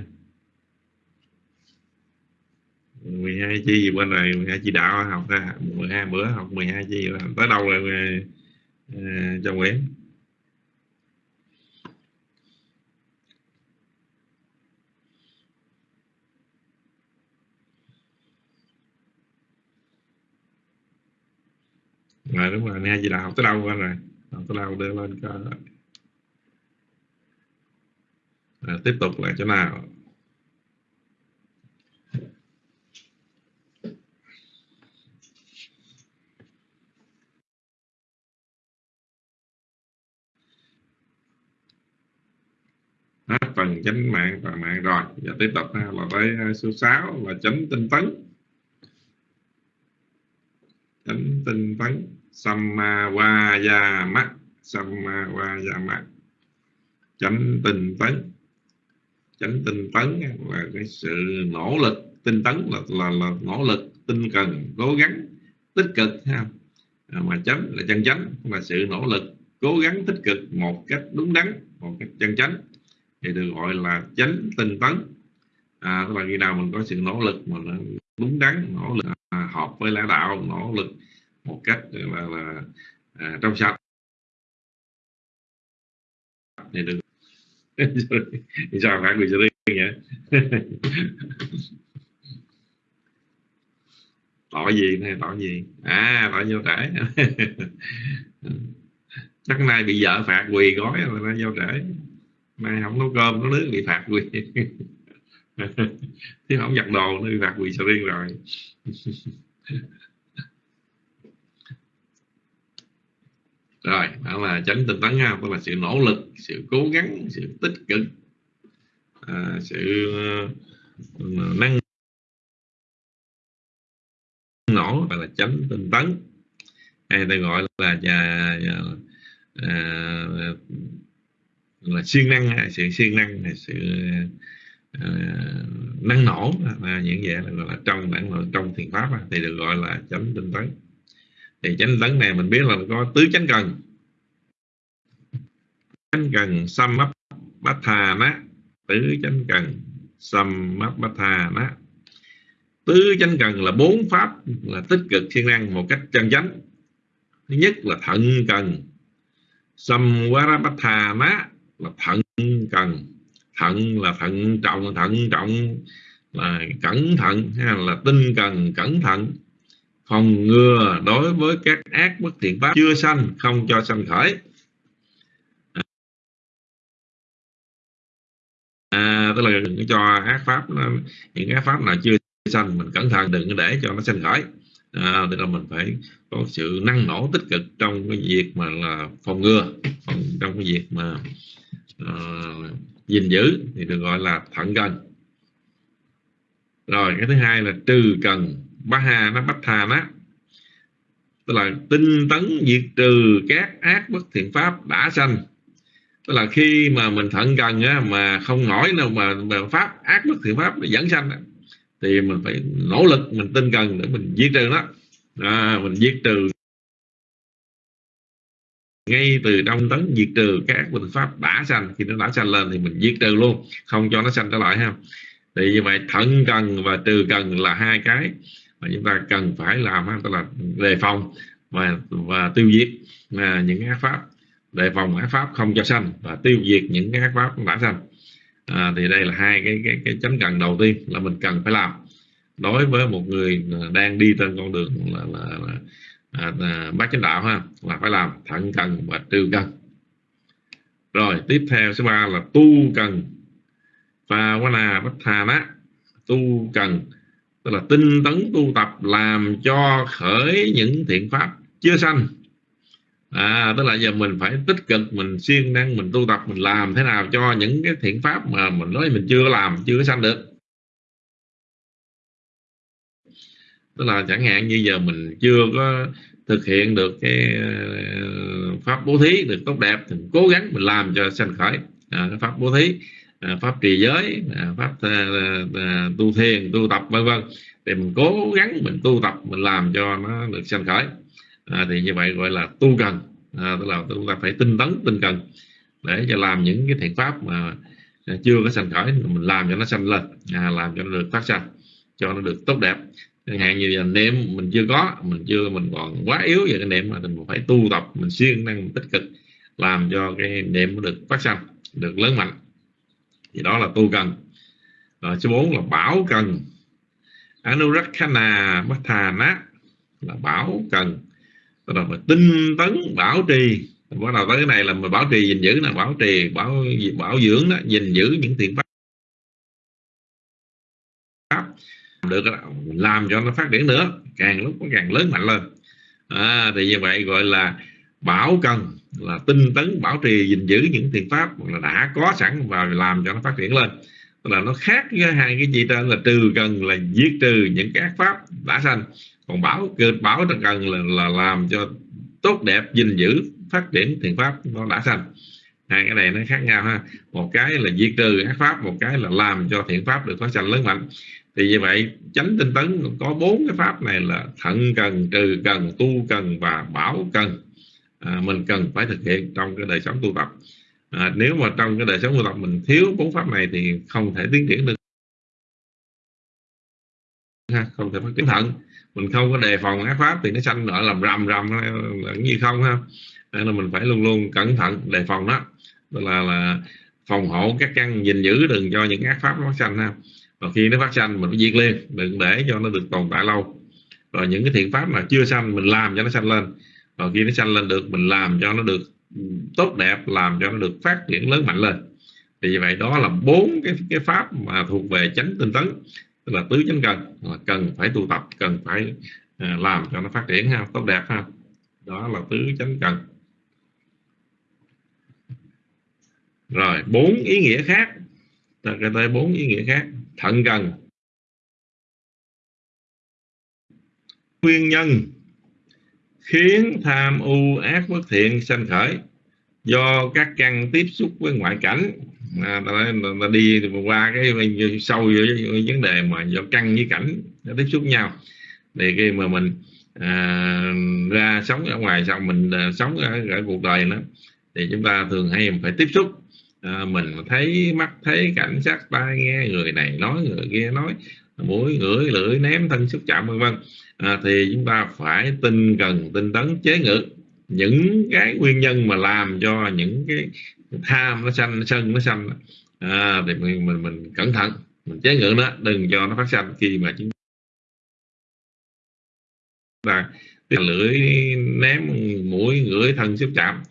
12 chi bên này 12 chi đạo học ra. 12 bữa học 12 chi tới đâu rồi uh, cho Nguyễn? Rồi đúng rồi nghe gì đạo học tới đâu rồi. Học tới đâu đưa lên cho à, tiếp tục lại chỗ nào? Hết phần chánh mạng và mạng rồi. Giờ tiếp tục ha, là tới à, số 6 là chánh tinh tấn. Chánh tinh tấn samma sammavayama samma chánh tinh tấn. Chánh tinh tấn là cái sự nỗ lực tinh tấn là là, là nỗ lực tinh cần cố gắng tích cực ha. À, mà chánh là chân chánh là sự nỗ lực cố gắng tích cực một cách đúng đắn một cách chân chánh. Thì được gọi là chánh tinh tấn. À, tức là khi nào mình có sự nỗ lực mà nó đúng đắn nỗ lực à, hợp với lẽ đạo nỗ lực một cách là, là à, trong sạch. Thì đừng, <laughs> sao phải người sẽ đi nhỉ? <laughs> tỏ gì này tỏ gì? À tỏ vô trễ. <laughs> Chắc nay bị vợ phạt quỳ gói rồi nó vô trễ. Nay không nấu cơm nấu nước bị phạt quỳ. Chứ không giặt đồ nó bị phạt quỳ sầu riêng rồi. Rồi đó là chánh tinh tấn ha tức là sự nỗ lực sự cố gắng sự tích cực à, sự uh, năng nổ và là chánh tinh tấn. Hay ta gọi là nhà, nhà à, à là siêng năng sự siêng năng sự à, năng nổ à, những vậy là gọi là trong bản trong thiền pháp thì được gọi là chánh tinh tấn thì chánh tấn này mình biết là mình có tứ chánh cần. Chánh cần samap bát thà ná tứ chánh cần samap bát thà ná tứ chánh cần là bốn pháp, là tích cực siêng năng một cách chân chánh. Thứ nhất là thận cần. Samvarapathana là thận cần. Thận là thận trọng thận trọng là cẩn thận, hay là tinh cần, cẩn thận phòng ngừa đối với các ác bất thiện pháp. Chưa sanh không cho sanh khởi. À, tức là đừng cho ác pháp những ác pháp nào chưa sanh mình cẩn thận đừng để cho nó sanh khởi. À, tức là mình phải có sự năng nổ tích cực trong cái việc mà là phòng ngừa phòng, trong cái việc mà uh, gìn giữ thì được gọi là thận cần rồi cái thứ hai là trừ cần ba hà nó bách thà nó. Tức là tinh tấn diệt trừ các ác bất thiện pháp đã sanh. Tức là khi mà mình thận cần á, mà không nổi đâu mà, mà pháp ác bất thiện pháp dẫn sanh á, thì mình phải nỗ lực mình tinh cần để mình diệt trừ nó. À, mình diệt trừ. Ngay từ đông tấn diệt trừ các bình pháp đã sanh khi nó đã sanh lên thì mình diệt trừ luôn không cho nó sanh trở lại ha. Thì như vậy thận cần và trừ cần là hai cái mà chúng ta cần phải làm tức là đề phòng và và tiêu diệt à, những ác pháp. Đề phòng ác pháp không cho sanh và tiêu diệt những cái ác pháp đã sanh. À, thì đây là hai cái cái cái chánh cần đầu tiên là mình cần phải làm. Đối với một người đang đi trên con đường là, là, là à, à, bác chánh đạo ha là phải làm thận cần và trừ cần. Rồi tiếp theo số ba là tu cần. Và quá là bất thà á tu cần tức là tinh tấn tu tập làm cho khởi những thiện pháp chưa sanh. À tức là giờ mình phải tích cực mình siêng năng mình tu tập mình làm thế nào cho những cái thiện pháp mà mình nói mình chưa làm chưa sanh được. Tức là chẳng hạn như giờ mình chưa có thực hiện được cái ờ, pháp bố thí được tốt đẹp thì cố gắng mình làm cho sanh khởi. À, pháp bố thí À, pháp trì giới à, pháp à, tu thiền tu tập vân vân. Thì mình cố gắng mình tu tập mình làm cho nó được sanh khởi. À, thì như vậy gọi là tu cần. À, tức là chúng ta phải tinh tấn tinh cần để cho làm những cái thiện pháp mà chưa có sanh khởi. Mình làm cho nó sanh lên à, làm cho nó được phát sanh cho nó được tốt đẹp. Chẳng hạn như là niệm mình chưa có mình chưa mình còn quá yếu về cái niệm mà mình phải tu tập mình siêng năng tích cực làm cho cái niệm nó được phát sanh được lớn mạnh thì đó là tu cần rồi số 4 là bảo cần. Anurakkhana Bhathana là bảo cần. Tức là phải tinh tấn bảo trì. Bắt đầu tới cái này là mà bảo trì gìn giữ là bảo trì bảo bảo dưỡng đó gìn giữ những thiện pháp. Được làm cho nó phát triển nữa càng lúc nó càng lớn mạnh lên. À, thì như vậy gọi là bảo cần là tinh tấn bảo trì gìn giữ những thiện pháp là đã có sẵn và làm cho nó phát triển lên. Là nó khác với hai cái gì trên là trừ cần là giết trừ những các pháp đã sanh. Còn bảo bảo cần là, là làm cho tốt đẹp gìn giữ phát triển thiện pháp nó đã sanh. Hai cái này nó khác nhau ha. Một cái là diệt trừ ác pháp một cái là làm cho thiện pháp được phát sanh lớn mạnh. Thì như vậy chánh tinh tấn có bốn cái pháp này là thận cần trừ cần tu cần và bảo cần à, mình cần phải thực hiện trong cái đời sống tu tập. À, nếu mà trong cái đời sống tu tập mình thiếu bốn pháp này thì không thể tiến triển được. Ha, không thể phát triển thận. Mình không có đề phòng ác pháp thì nó sanh nở làm rầm rầm như không ha. Nên là mình phải luôn luôn cẩn thận đề phòng đó. Tức là, là phòng hộ các căn gìn giữ đừng cho những ác pháp nó sanh ha. Và khi nó phát sanh mình phải diệt liền đừng để cho nó được tồn tại lâu. Rồi những cái thiện pháp mà chưa sanh mình làm cho nó sanh lên và khi nó sanh lên được, mình làm cho nó được tốt đẹp, làm cho nó được phát triển lớn mạnh lên. Thì vậy đó là bốn cái cái pháp mà thuộc về chánh tinh tấn, tức là tứ chánh cần. Là cần phải tu tập, cần phải à, làm cho nó phát triển ha, tốt đẹp ha. Đó là tứ chánh cần. Rồi, bốn ý nghĩa khác. Ta kể tới bốn ý nghĩa khác. Thận cần. Nguyên nhân khiến tham u ác bất thiện sanh khởi. Do các căn tiếp xúc với ngoại cảnh à, ta, ta đi qua cái sâu với vấn đề mà do căn với cảnh nó tiếp xúc nhau. Thì khi mà mình à, ra sống ở ngoài xong mình à, sống ở, ở cuộc đời nữa thì chúng ta thường hay phải tiếp xúc. À, mình thấy mắt thấy cảnh sát tai nghe người này nói người kia nói mũi ngửi lưỡi ném thân xúc chạm vân vân. À, thì chúng ta phải tinh cần tinh tấn chế ngự. Những cái nguyên nhân mà làm cho những cái tham nó sanh sân nó sanh à, thì mình, mình mình cẩn thận mình chế ngự nó đừng cho nó phát sanh. Khi mà chúng ta lưỡi ném mũi ngửi thân xúc chạm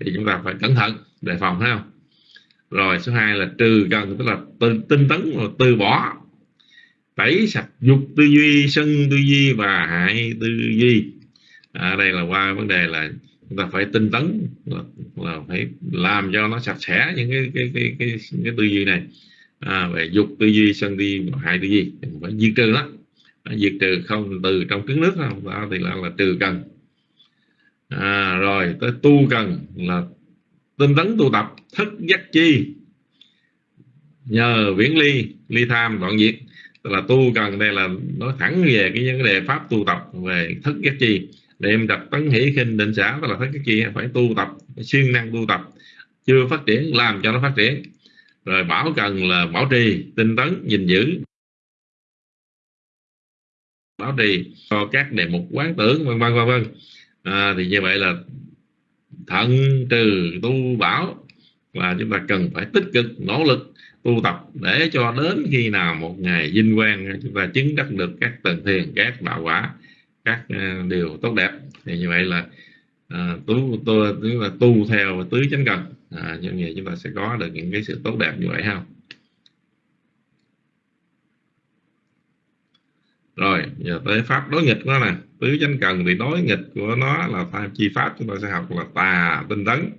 thì chúng ta phải cẩn thận đề phòng thấy không? Rồi số 2 là trừ cần tức là tinh tấn từ bỏ tẩy sạch dục tư duy sân tư duy và hại tư duy. À, đây là qua vấn đề là chúng ta phải tinh tấn là, là phải làm cho nó sạch sẽ những cái cái cái cái, cái tư duy này. À, về dục tư duy sân tư duy hại tư duy. Phải diệt trừ đó diệt trừ không từ trong trứng nước không đó thì là, là trừ cần. À, rồi tới tu cần là tinh tấn tu tập thức giác chi. Nhờ viễn ly ly tham đoạn diệt tức là tu cần đây là nói thẳng về cái vấn đề pháp tu tập về thức giác chi. Niệm tập tấn hỷ khinh định xã tức là thức giác chi phải tu tập siêng năng tu tập. Chưa phát triển làm cho nó phát triển. Rồi bảo cần là bảo trì tinh tấn gìn giữ. Bảo trì cho các đề mục quán tưởng vân vân vân vân. À, thì như vậy là thận trừ tu bảo và chúng ta cần phải tích cực nỗ lực tu tập để cho đến khi nào một ngày vinh quang chúng ta chứng đắc được các tầng thiền các đạo quả các uh, điều tốt đẹp. Thì như vậy là uh, tu tu tức là tu theo tứ chánh cần. À, như vậy chúng ta sẽ có được những cái sự tốt đẹp như vậy không rồi giờ tới pháp đối nghịch đó nè. Tứ chánh cần thì đối nghịch của nó là tham chi pháp. Chúng ta sẽ học là tà tinh tấn.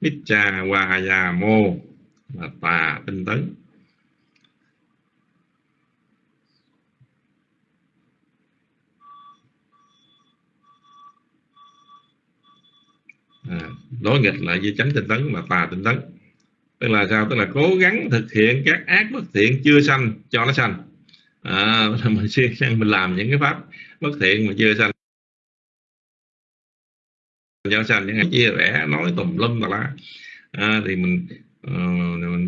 Nicha vajamo là tà tinh tấn. À, đối nghịch lại với chánh tinh tấn là tà tinh tấn. Tức là sao? Tức là cố gắng thực hiện các ác bất thiện chưa sanh cho nó sanh. À, mình siêng năng mình làm những cái pháp bất thiện mà chưa sanh. Cho sanh những cái chia rẽ nói tùm lum tà lá. À, thì mình Ừ,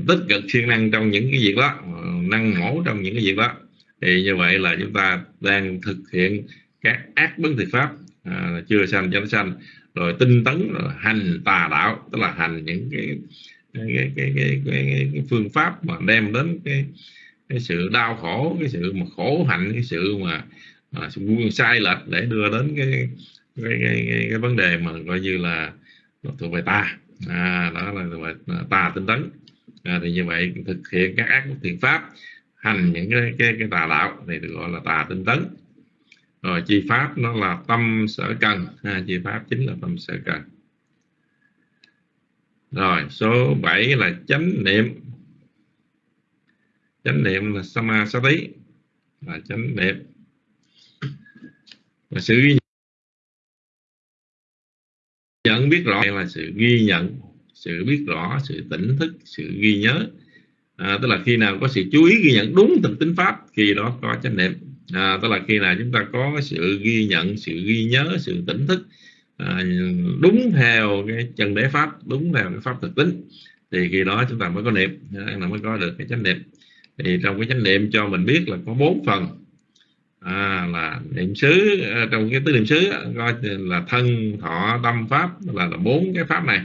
tích cực siêng năng trong những cái việc đó ừ, năng mổ trong những cái việc đó. Thì như vậy là chúng ta đang thực hiện các ác bất thiện pháp à, chưa sanh cho nó sanh. Rồi tinh tấn rồi hành tà đạo tức là hành những cái cái cái cái, cái, cái, cái phương pháp mà đem đến cái cái sự đau khổ cái sự mà khổ hạnh cái sự mà à, sai lệch để đưa đến cái cái, cái, cái, cái vấn đề mà coi như là thuộc về ta à, đó là, à, tà tinh tấn. À, thì như vậy thực hiện các ác thiện pháp hành những cái cái, cái tà đạo này được gọi là tà tinh tấn. Rồi chi pháp nó là tâm sở cần. Ha, chi pháp chính là tâm sở cần. Rồi số 7 là chánh niệm. Chánh niệm là samasati. Là chánh niệm. Và sự biết rõ là sự ghi nhận sự biết rõ sự tỉnh thức sự ghi nhớ. À, tức là khi nào có sự chú ý ghi nhận đúng thực tính pháp khi đó có chánh niệm. À, tức là khi nào chúng ta có sự ghi nhận sự ghi nhớ sự tỉnh thức à, đúng theo cái chân đế pháp đúng theo cái pháp thực tính thì khi đó chúng ta mới có niệm. Là mới có được cái chánh niệm. Thì trong cái chánh niệm cho mình biết là có bốn phần à, là niệm xứ à, trong cái tứ niệm xứ coi là thân thọ tâm pháp là là bốn cái pháp này.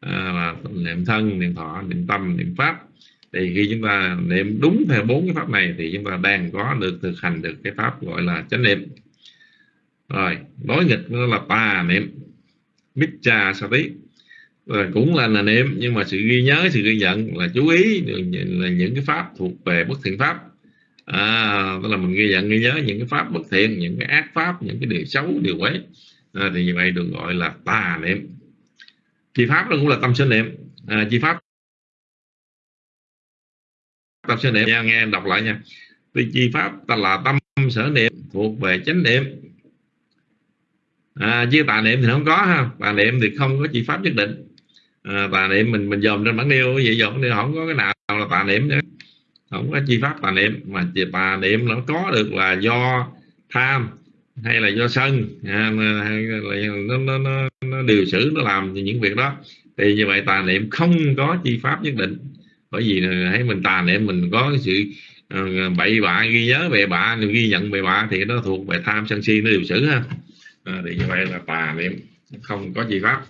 À, là niệm thân niệm thọ niệm tâm niệm pháp. Thì khi chúng ta niệm đúng theo bốn cái pháp này thì chúng ta đang có được thực hành được cái pháp gọi là chánh niệm. Rồi đối nghịch nó là tà niệm Micha Sati. Rồi cũng là, là niệm nhưng mà sự ghi nhớ sự ghi nhận là chú ý là những cái pháp thuộc về bất thiện pháp à, tức là mình ghi nhận ghi nhớ những cái pháp bất thiện những cái ác pháp những cái điều xấu điều quấy. À, thì như vậy được gọi là tà niệm. Chi pháp đó cũng là tâm sở niệm. À, chi pháp tâm sở niệm. Nha nghe em đọc lại nha. Thì chi pháp ta là tâm sở niệm thuộc về chánh niệm. À, chứ tà niệm thì không có ha. Tà niệm thì không có chi pháp nhất định. À, tà niệm mình mình dòm trên bản điêu vậy dòm thì không có cái nào là tà niệm nữa không có chi pháp tà niệm mà tà niệm nó có được là do tham hay là do sân. À, hay là nó, nó, nó, nó điều xử nó làm những việc đó. Thì như vậy tà niệm không có chi pháp nhất định. Bởi vì thấy mình tà niệm mình có cái sự ờ, bậy bạ ghi nhớ về bạ ghi nhận về bạ thì nó thuộc về tham sân si nó điều xử ha. À, thì như vậy là tà niệm không có chi pháp.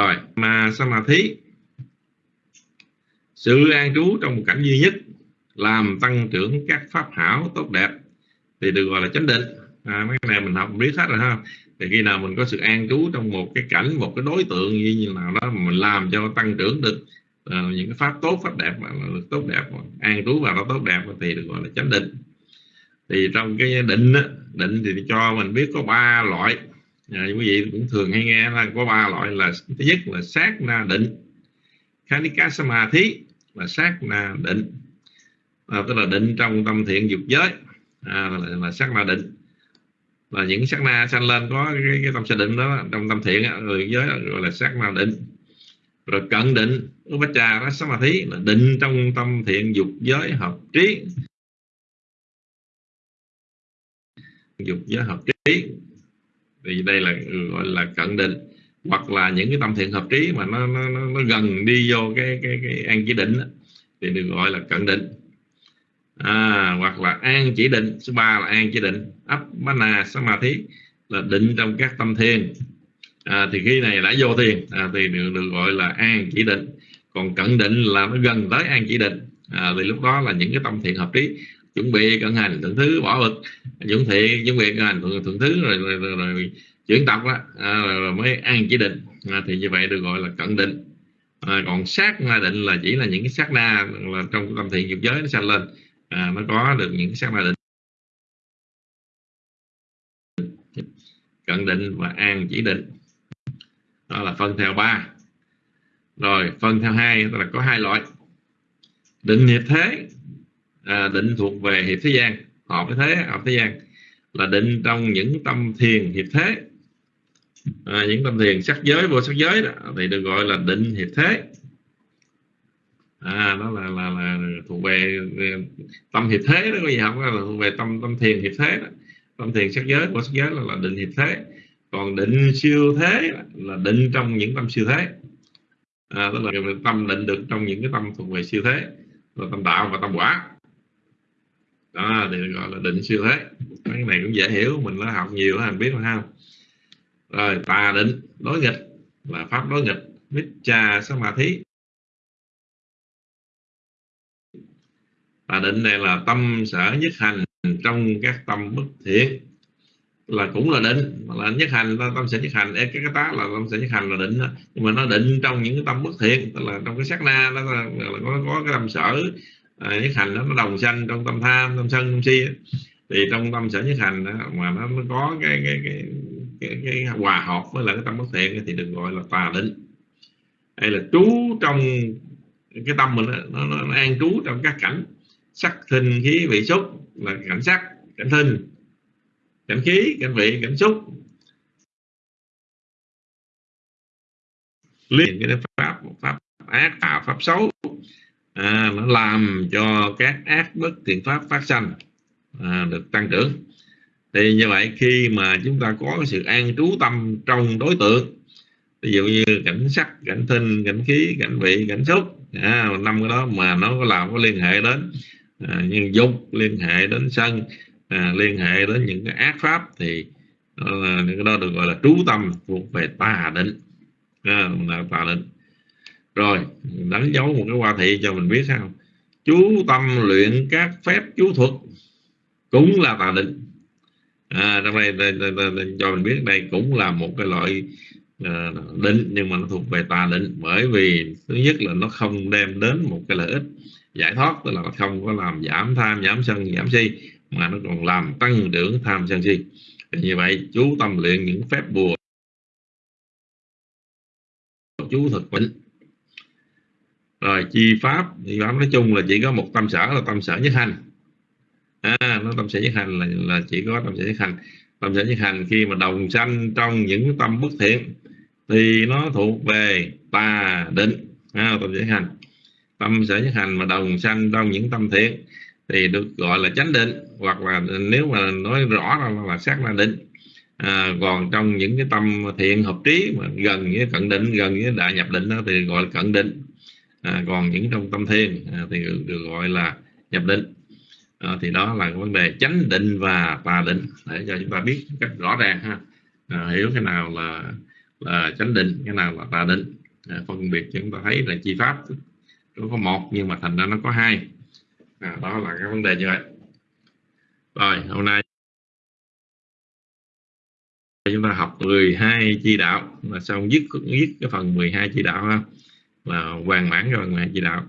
Rồi mà samadhi sự an trú trong một cảnh duy nhất làm tăng trưởng các pháp hảo tốt đẹp thì được gọi là chánh định. À, mấy cái này mình học biết hết rồi ha. Thì khi nào mình có sự an trú trong một cái cảnh một cái đối tượng như như nào đó mà mình làm cho tăng trưởng được uh, những cái pháp tốt pháp đẹp mà được tốt đẹp an trú vào nó tốt đẹp thì được gọi là chánh định. Thì trong cái định định thì cho mình biết có ba loại à, quý vị cũng thường hay nghe là có ba loại là thứ nhất là sát na định. Khanika samadhi là sát na định. À, tức là định trong tâm thiện dục giới. À, là, là sát na định. Là những sát na sanh lên có cái, cái tâm sanh định đó trong tâm thiện người giới gọi là sát na định. Rồi cận định upacha đó samadhi là định trong tâm thiện dục giới hợp trí. Dục giới hợp trí thì đây là ừ, gọi là cận định hoặc là những cái tâm thiện hợp trí mà nó nó, nó gần đi vô cái cái cái an chỉ định thì được gọi là cận định. À, hoặc là an chỉ định số ba là an chỉ định appana samadhi là định trong các tâm thiền. À, thì khi này đã vô thiền à, thì được, được gọi là an chỉ định. Còn cận định là nó gần tới an chỉ định à, thì lúc đó là những cái tâm thiện hợp trí chuẩn bị cận hành thượng thứ bỏ bực chuẩn thiện chuẩn bị cận hành thượng, thượng thứ rồi, rồi, rồi, rồi chuyển tập đó, à, rồi, rồi mới an chỉ định. À, thì như vậy được gọi là cận định. À, còn sát na định là chỉ là những cái sát na là trong tâm thiện dục giới nó sanh lên à, nó có được những cái sát na định. Cận định và an chỉ định. Đó là phân theo ba. Rồi phân theo hai là có hai loại. Định nghiệp thế à, định thuộc về hiệp thế gian. Hợp với thế hợp thế gian. Là định trong những tâm thiền hiệp thế. À, những tâm thiền sắc giới vô sắc giới đó thì được gọi là định hiệp thế. À đó là là, là thuộc về, về tâm hiệp thế đó có gì học là thuộc về tâm tâm thiền hiệp thế đó. tâm thiền sắc giới vô sắc giới là, là định hiệp thế. Còn định siêu thế là định trong những tâm siêu thế. À, tức là tâm định được trong những cái tâm thuộc về siêu thế. Là tâm đạo và tâm quả đó thì gọi là định siêu thế. Cái này cũng dễ hiểu mình đã học nhiều mình biết mà không rồi tà định đối nghịch là pháp đối nghịch. Vicha Samadhi tà định này là tâm sở nhất hành trong các tâm bất thiện. Là cũng là định là nhất hành tâm sẽ nhất hành. Cái cái tá là tâm sẽ nhất hành là định nhưng mà nó định trong những cái tâm bất thiện tức là trong cái sát na nó là, là có, có cái tâm sở à, nhất hành nó đồng sanh trong tâm tham tâm sân tâm si thì trong tâm sở nhất hành đó, mà nó, nó có cái cái, cái cái, cái hòa hợp với lại cái tâm bất thiện thì được gọi là tà định. Hay là trú trong cái tâm mình nó, nó, nó an trú trong các cảnh sắc thinh khí vị xúc là cảnh sắc cảnh thinh cảnh khí cảnh vị cảnh xúc. Liên cái pháp pháp ác tạo pháp xấu à, nó làm cho các ác bất thiện pháp phát sanh à, được tăng trưởng. Thì như vậy khi mà chúng ta có cái sự an trú tâm trong đối tượng ví dụ như cảnh sắc cảnh thinh cảnh khí cảnh vị cảnh xúc à, năm cái đó mà nó có làm có liên hệ đến à, nhân dục liên hệ đến sân à, liên hệ đến những cái ác pháp thì đó là, cái đó được gọi là trú tâm thuộc về tà định. À, tà định rồi đánh dấu một cái hoa thị cho mình biết sao? Chú tâm luyện các phép chú thuật cũng là tà định. À, trong đây, đây, đây, đây, đây cho mình biết đây cũng là một cái loại uh, định nhưng mà nó thuộc về tà định bởi vì thứ nhất là nó không đem đến một cái lợi ích giải thoát tức là nó không có làm giảm tham giảm sân giảm si mà nó còn làm tăng trưởng tham sân si. Thì như vậy chú tâm luyện những phép bùa chú thực bệnh rồi chi pháp thì pháp nói chung là chỉ có một tâm sở là tâm sở nhất hành. À, nó tâm sở nhất hành là, là chỉ có tâm sở nhất hành. Tâm sở nhất hành khi mà đồng sanh trong những tâm bất thiện thì nó thuộc về tà định. À, tâm sở nhất hành. Tâm sở nhất hành mà đồng sanh trong những tâm thiện thì được gọi là chánh định hoặc là nếu mà nói rõ là, là sát na định. À, còn trong những cái tâm thiện hợp trí mà gần với cận định gần với đại nhập định đó, thì gọi là cận định à, còn những trong tâm thiền à, thì được, được gọi là nhập định. À, thì đó là vấn đề chánh định và tà định để cho chúng ta biết cách rõ ràng ha. À, hiểu cái nào là là chánh định cái nào là tà định. À, phân biệt chúng ta thấy là chi pháp nó có một nhưng mà thành ra nó có hai. À, đó là cái vấn đề như vậy. Rồi hôm nay chúng ta học 12 chi đạo là xong dứt dứt cái phần 12 chi đạo ha? Là hoàn mãn rồi phần 12 đạo.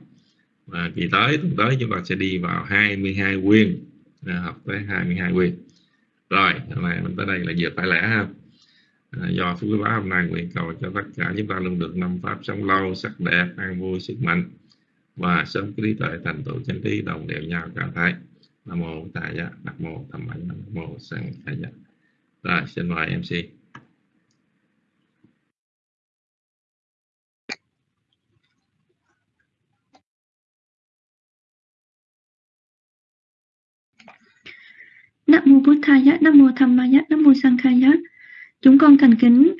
Và kỳ tới tuần tới chúng ta sẽ đi vào 22 quyền à, học tới 22 quyền. Rồi hôm nay mình tới đây là vừa phải lẽ ha. À, do phước báo hôm nay nguyện cầu cho tất cả chúng ta luôn được năm pháp sống lâu sắc đẹp an vui sức mạnh. Và sớm trí tuệ thành tựu chân trí đồng đều nhau cả thái nam mô tài giác nam mô tham ảnh nam mô sanh khai dạ rồi xin mời mc Nam mô Bụt Thaya, Nam mô Tham Maya, Nam mô Sang Khai Chúng con thành kính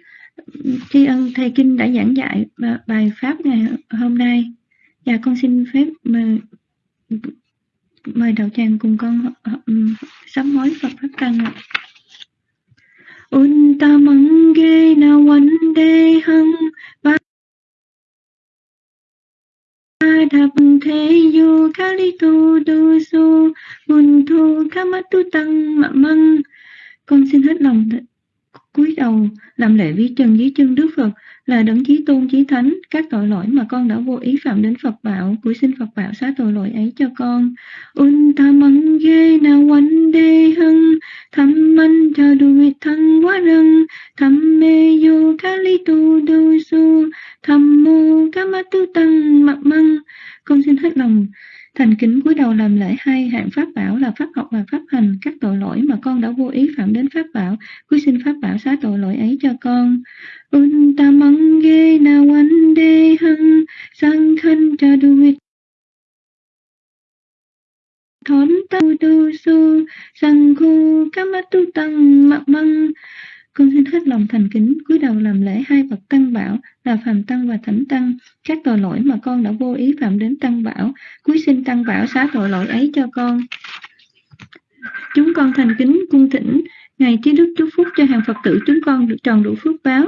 tri ân thầy kinh đã giảng dạy bài pháp ngày hôm nay và con xin phép mời, mời đạo tràng cùng con sám hối Phật Pháp Tăng ạ. Untamange na thập thế du thế li tu du su mun thu kamatu tăng mạ măng Con xin hết lòng cúi đầu làm lễ vi trần dưới chân Đức Phật là đấng chí tôn, chí thánh các tội lỗi mà con đã vô ý phạm đến Phật bảo cúi xin Phật bảo xá tội lỗi ấy cho con un ta măng ghê na wan đê hưng tham man cha du vi thăng quá răng tham mê yo kali tu du su tham mô kamatu tăng mặc măng con xin hết lòng Thành kính cúi đầu làm lễ hai hạng pháp bảo là pháp học và pháp hành các tội lỗi mà con đã vô ý phạm đến pháp bảo. cúi xin pháp bảo xá tội lỗi ấy cho con. Untamange na wande hung sang khăn cha duit. vít thốn tu tu su sang khu kamatu tăng mặc măng. Con xin hết lòng thành kính, cúi đầu làm lễ hai bậc tăng bảo, là phàm tăng và thánh tăng. Các tội lỗi mà con đã vô ý phạm đến tăng bảo, cúi xin tăng bảo xá tội lỗi ấy cho con. Chúng con thành kính cung thỉnh ngài Chí đức chúc phúc cho hàng phật tử chúng con được tròn đủ phước báo.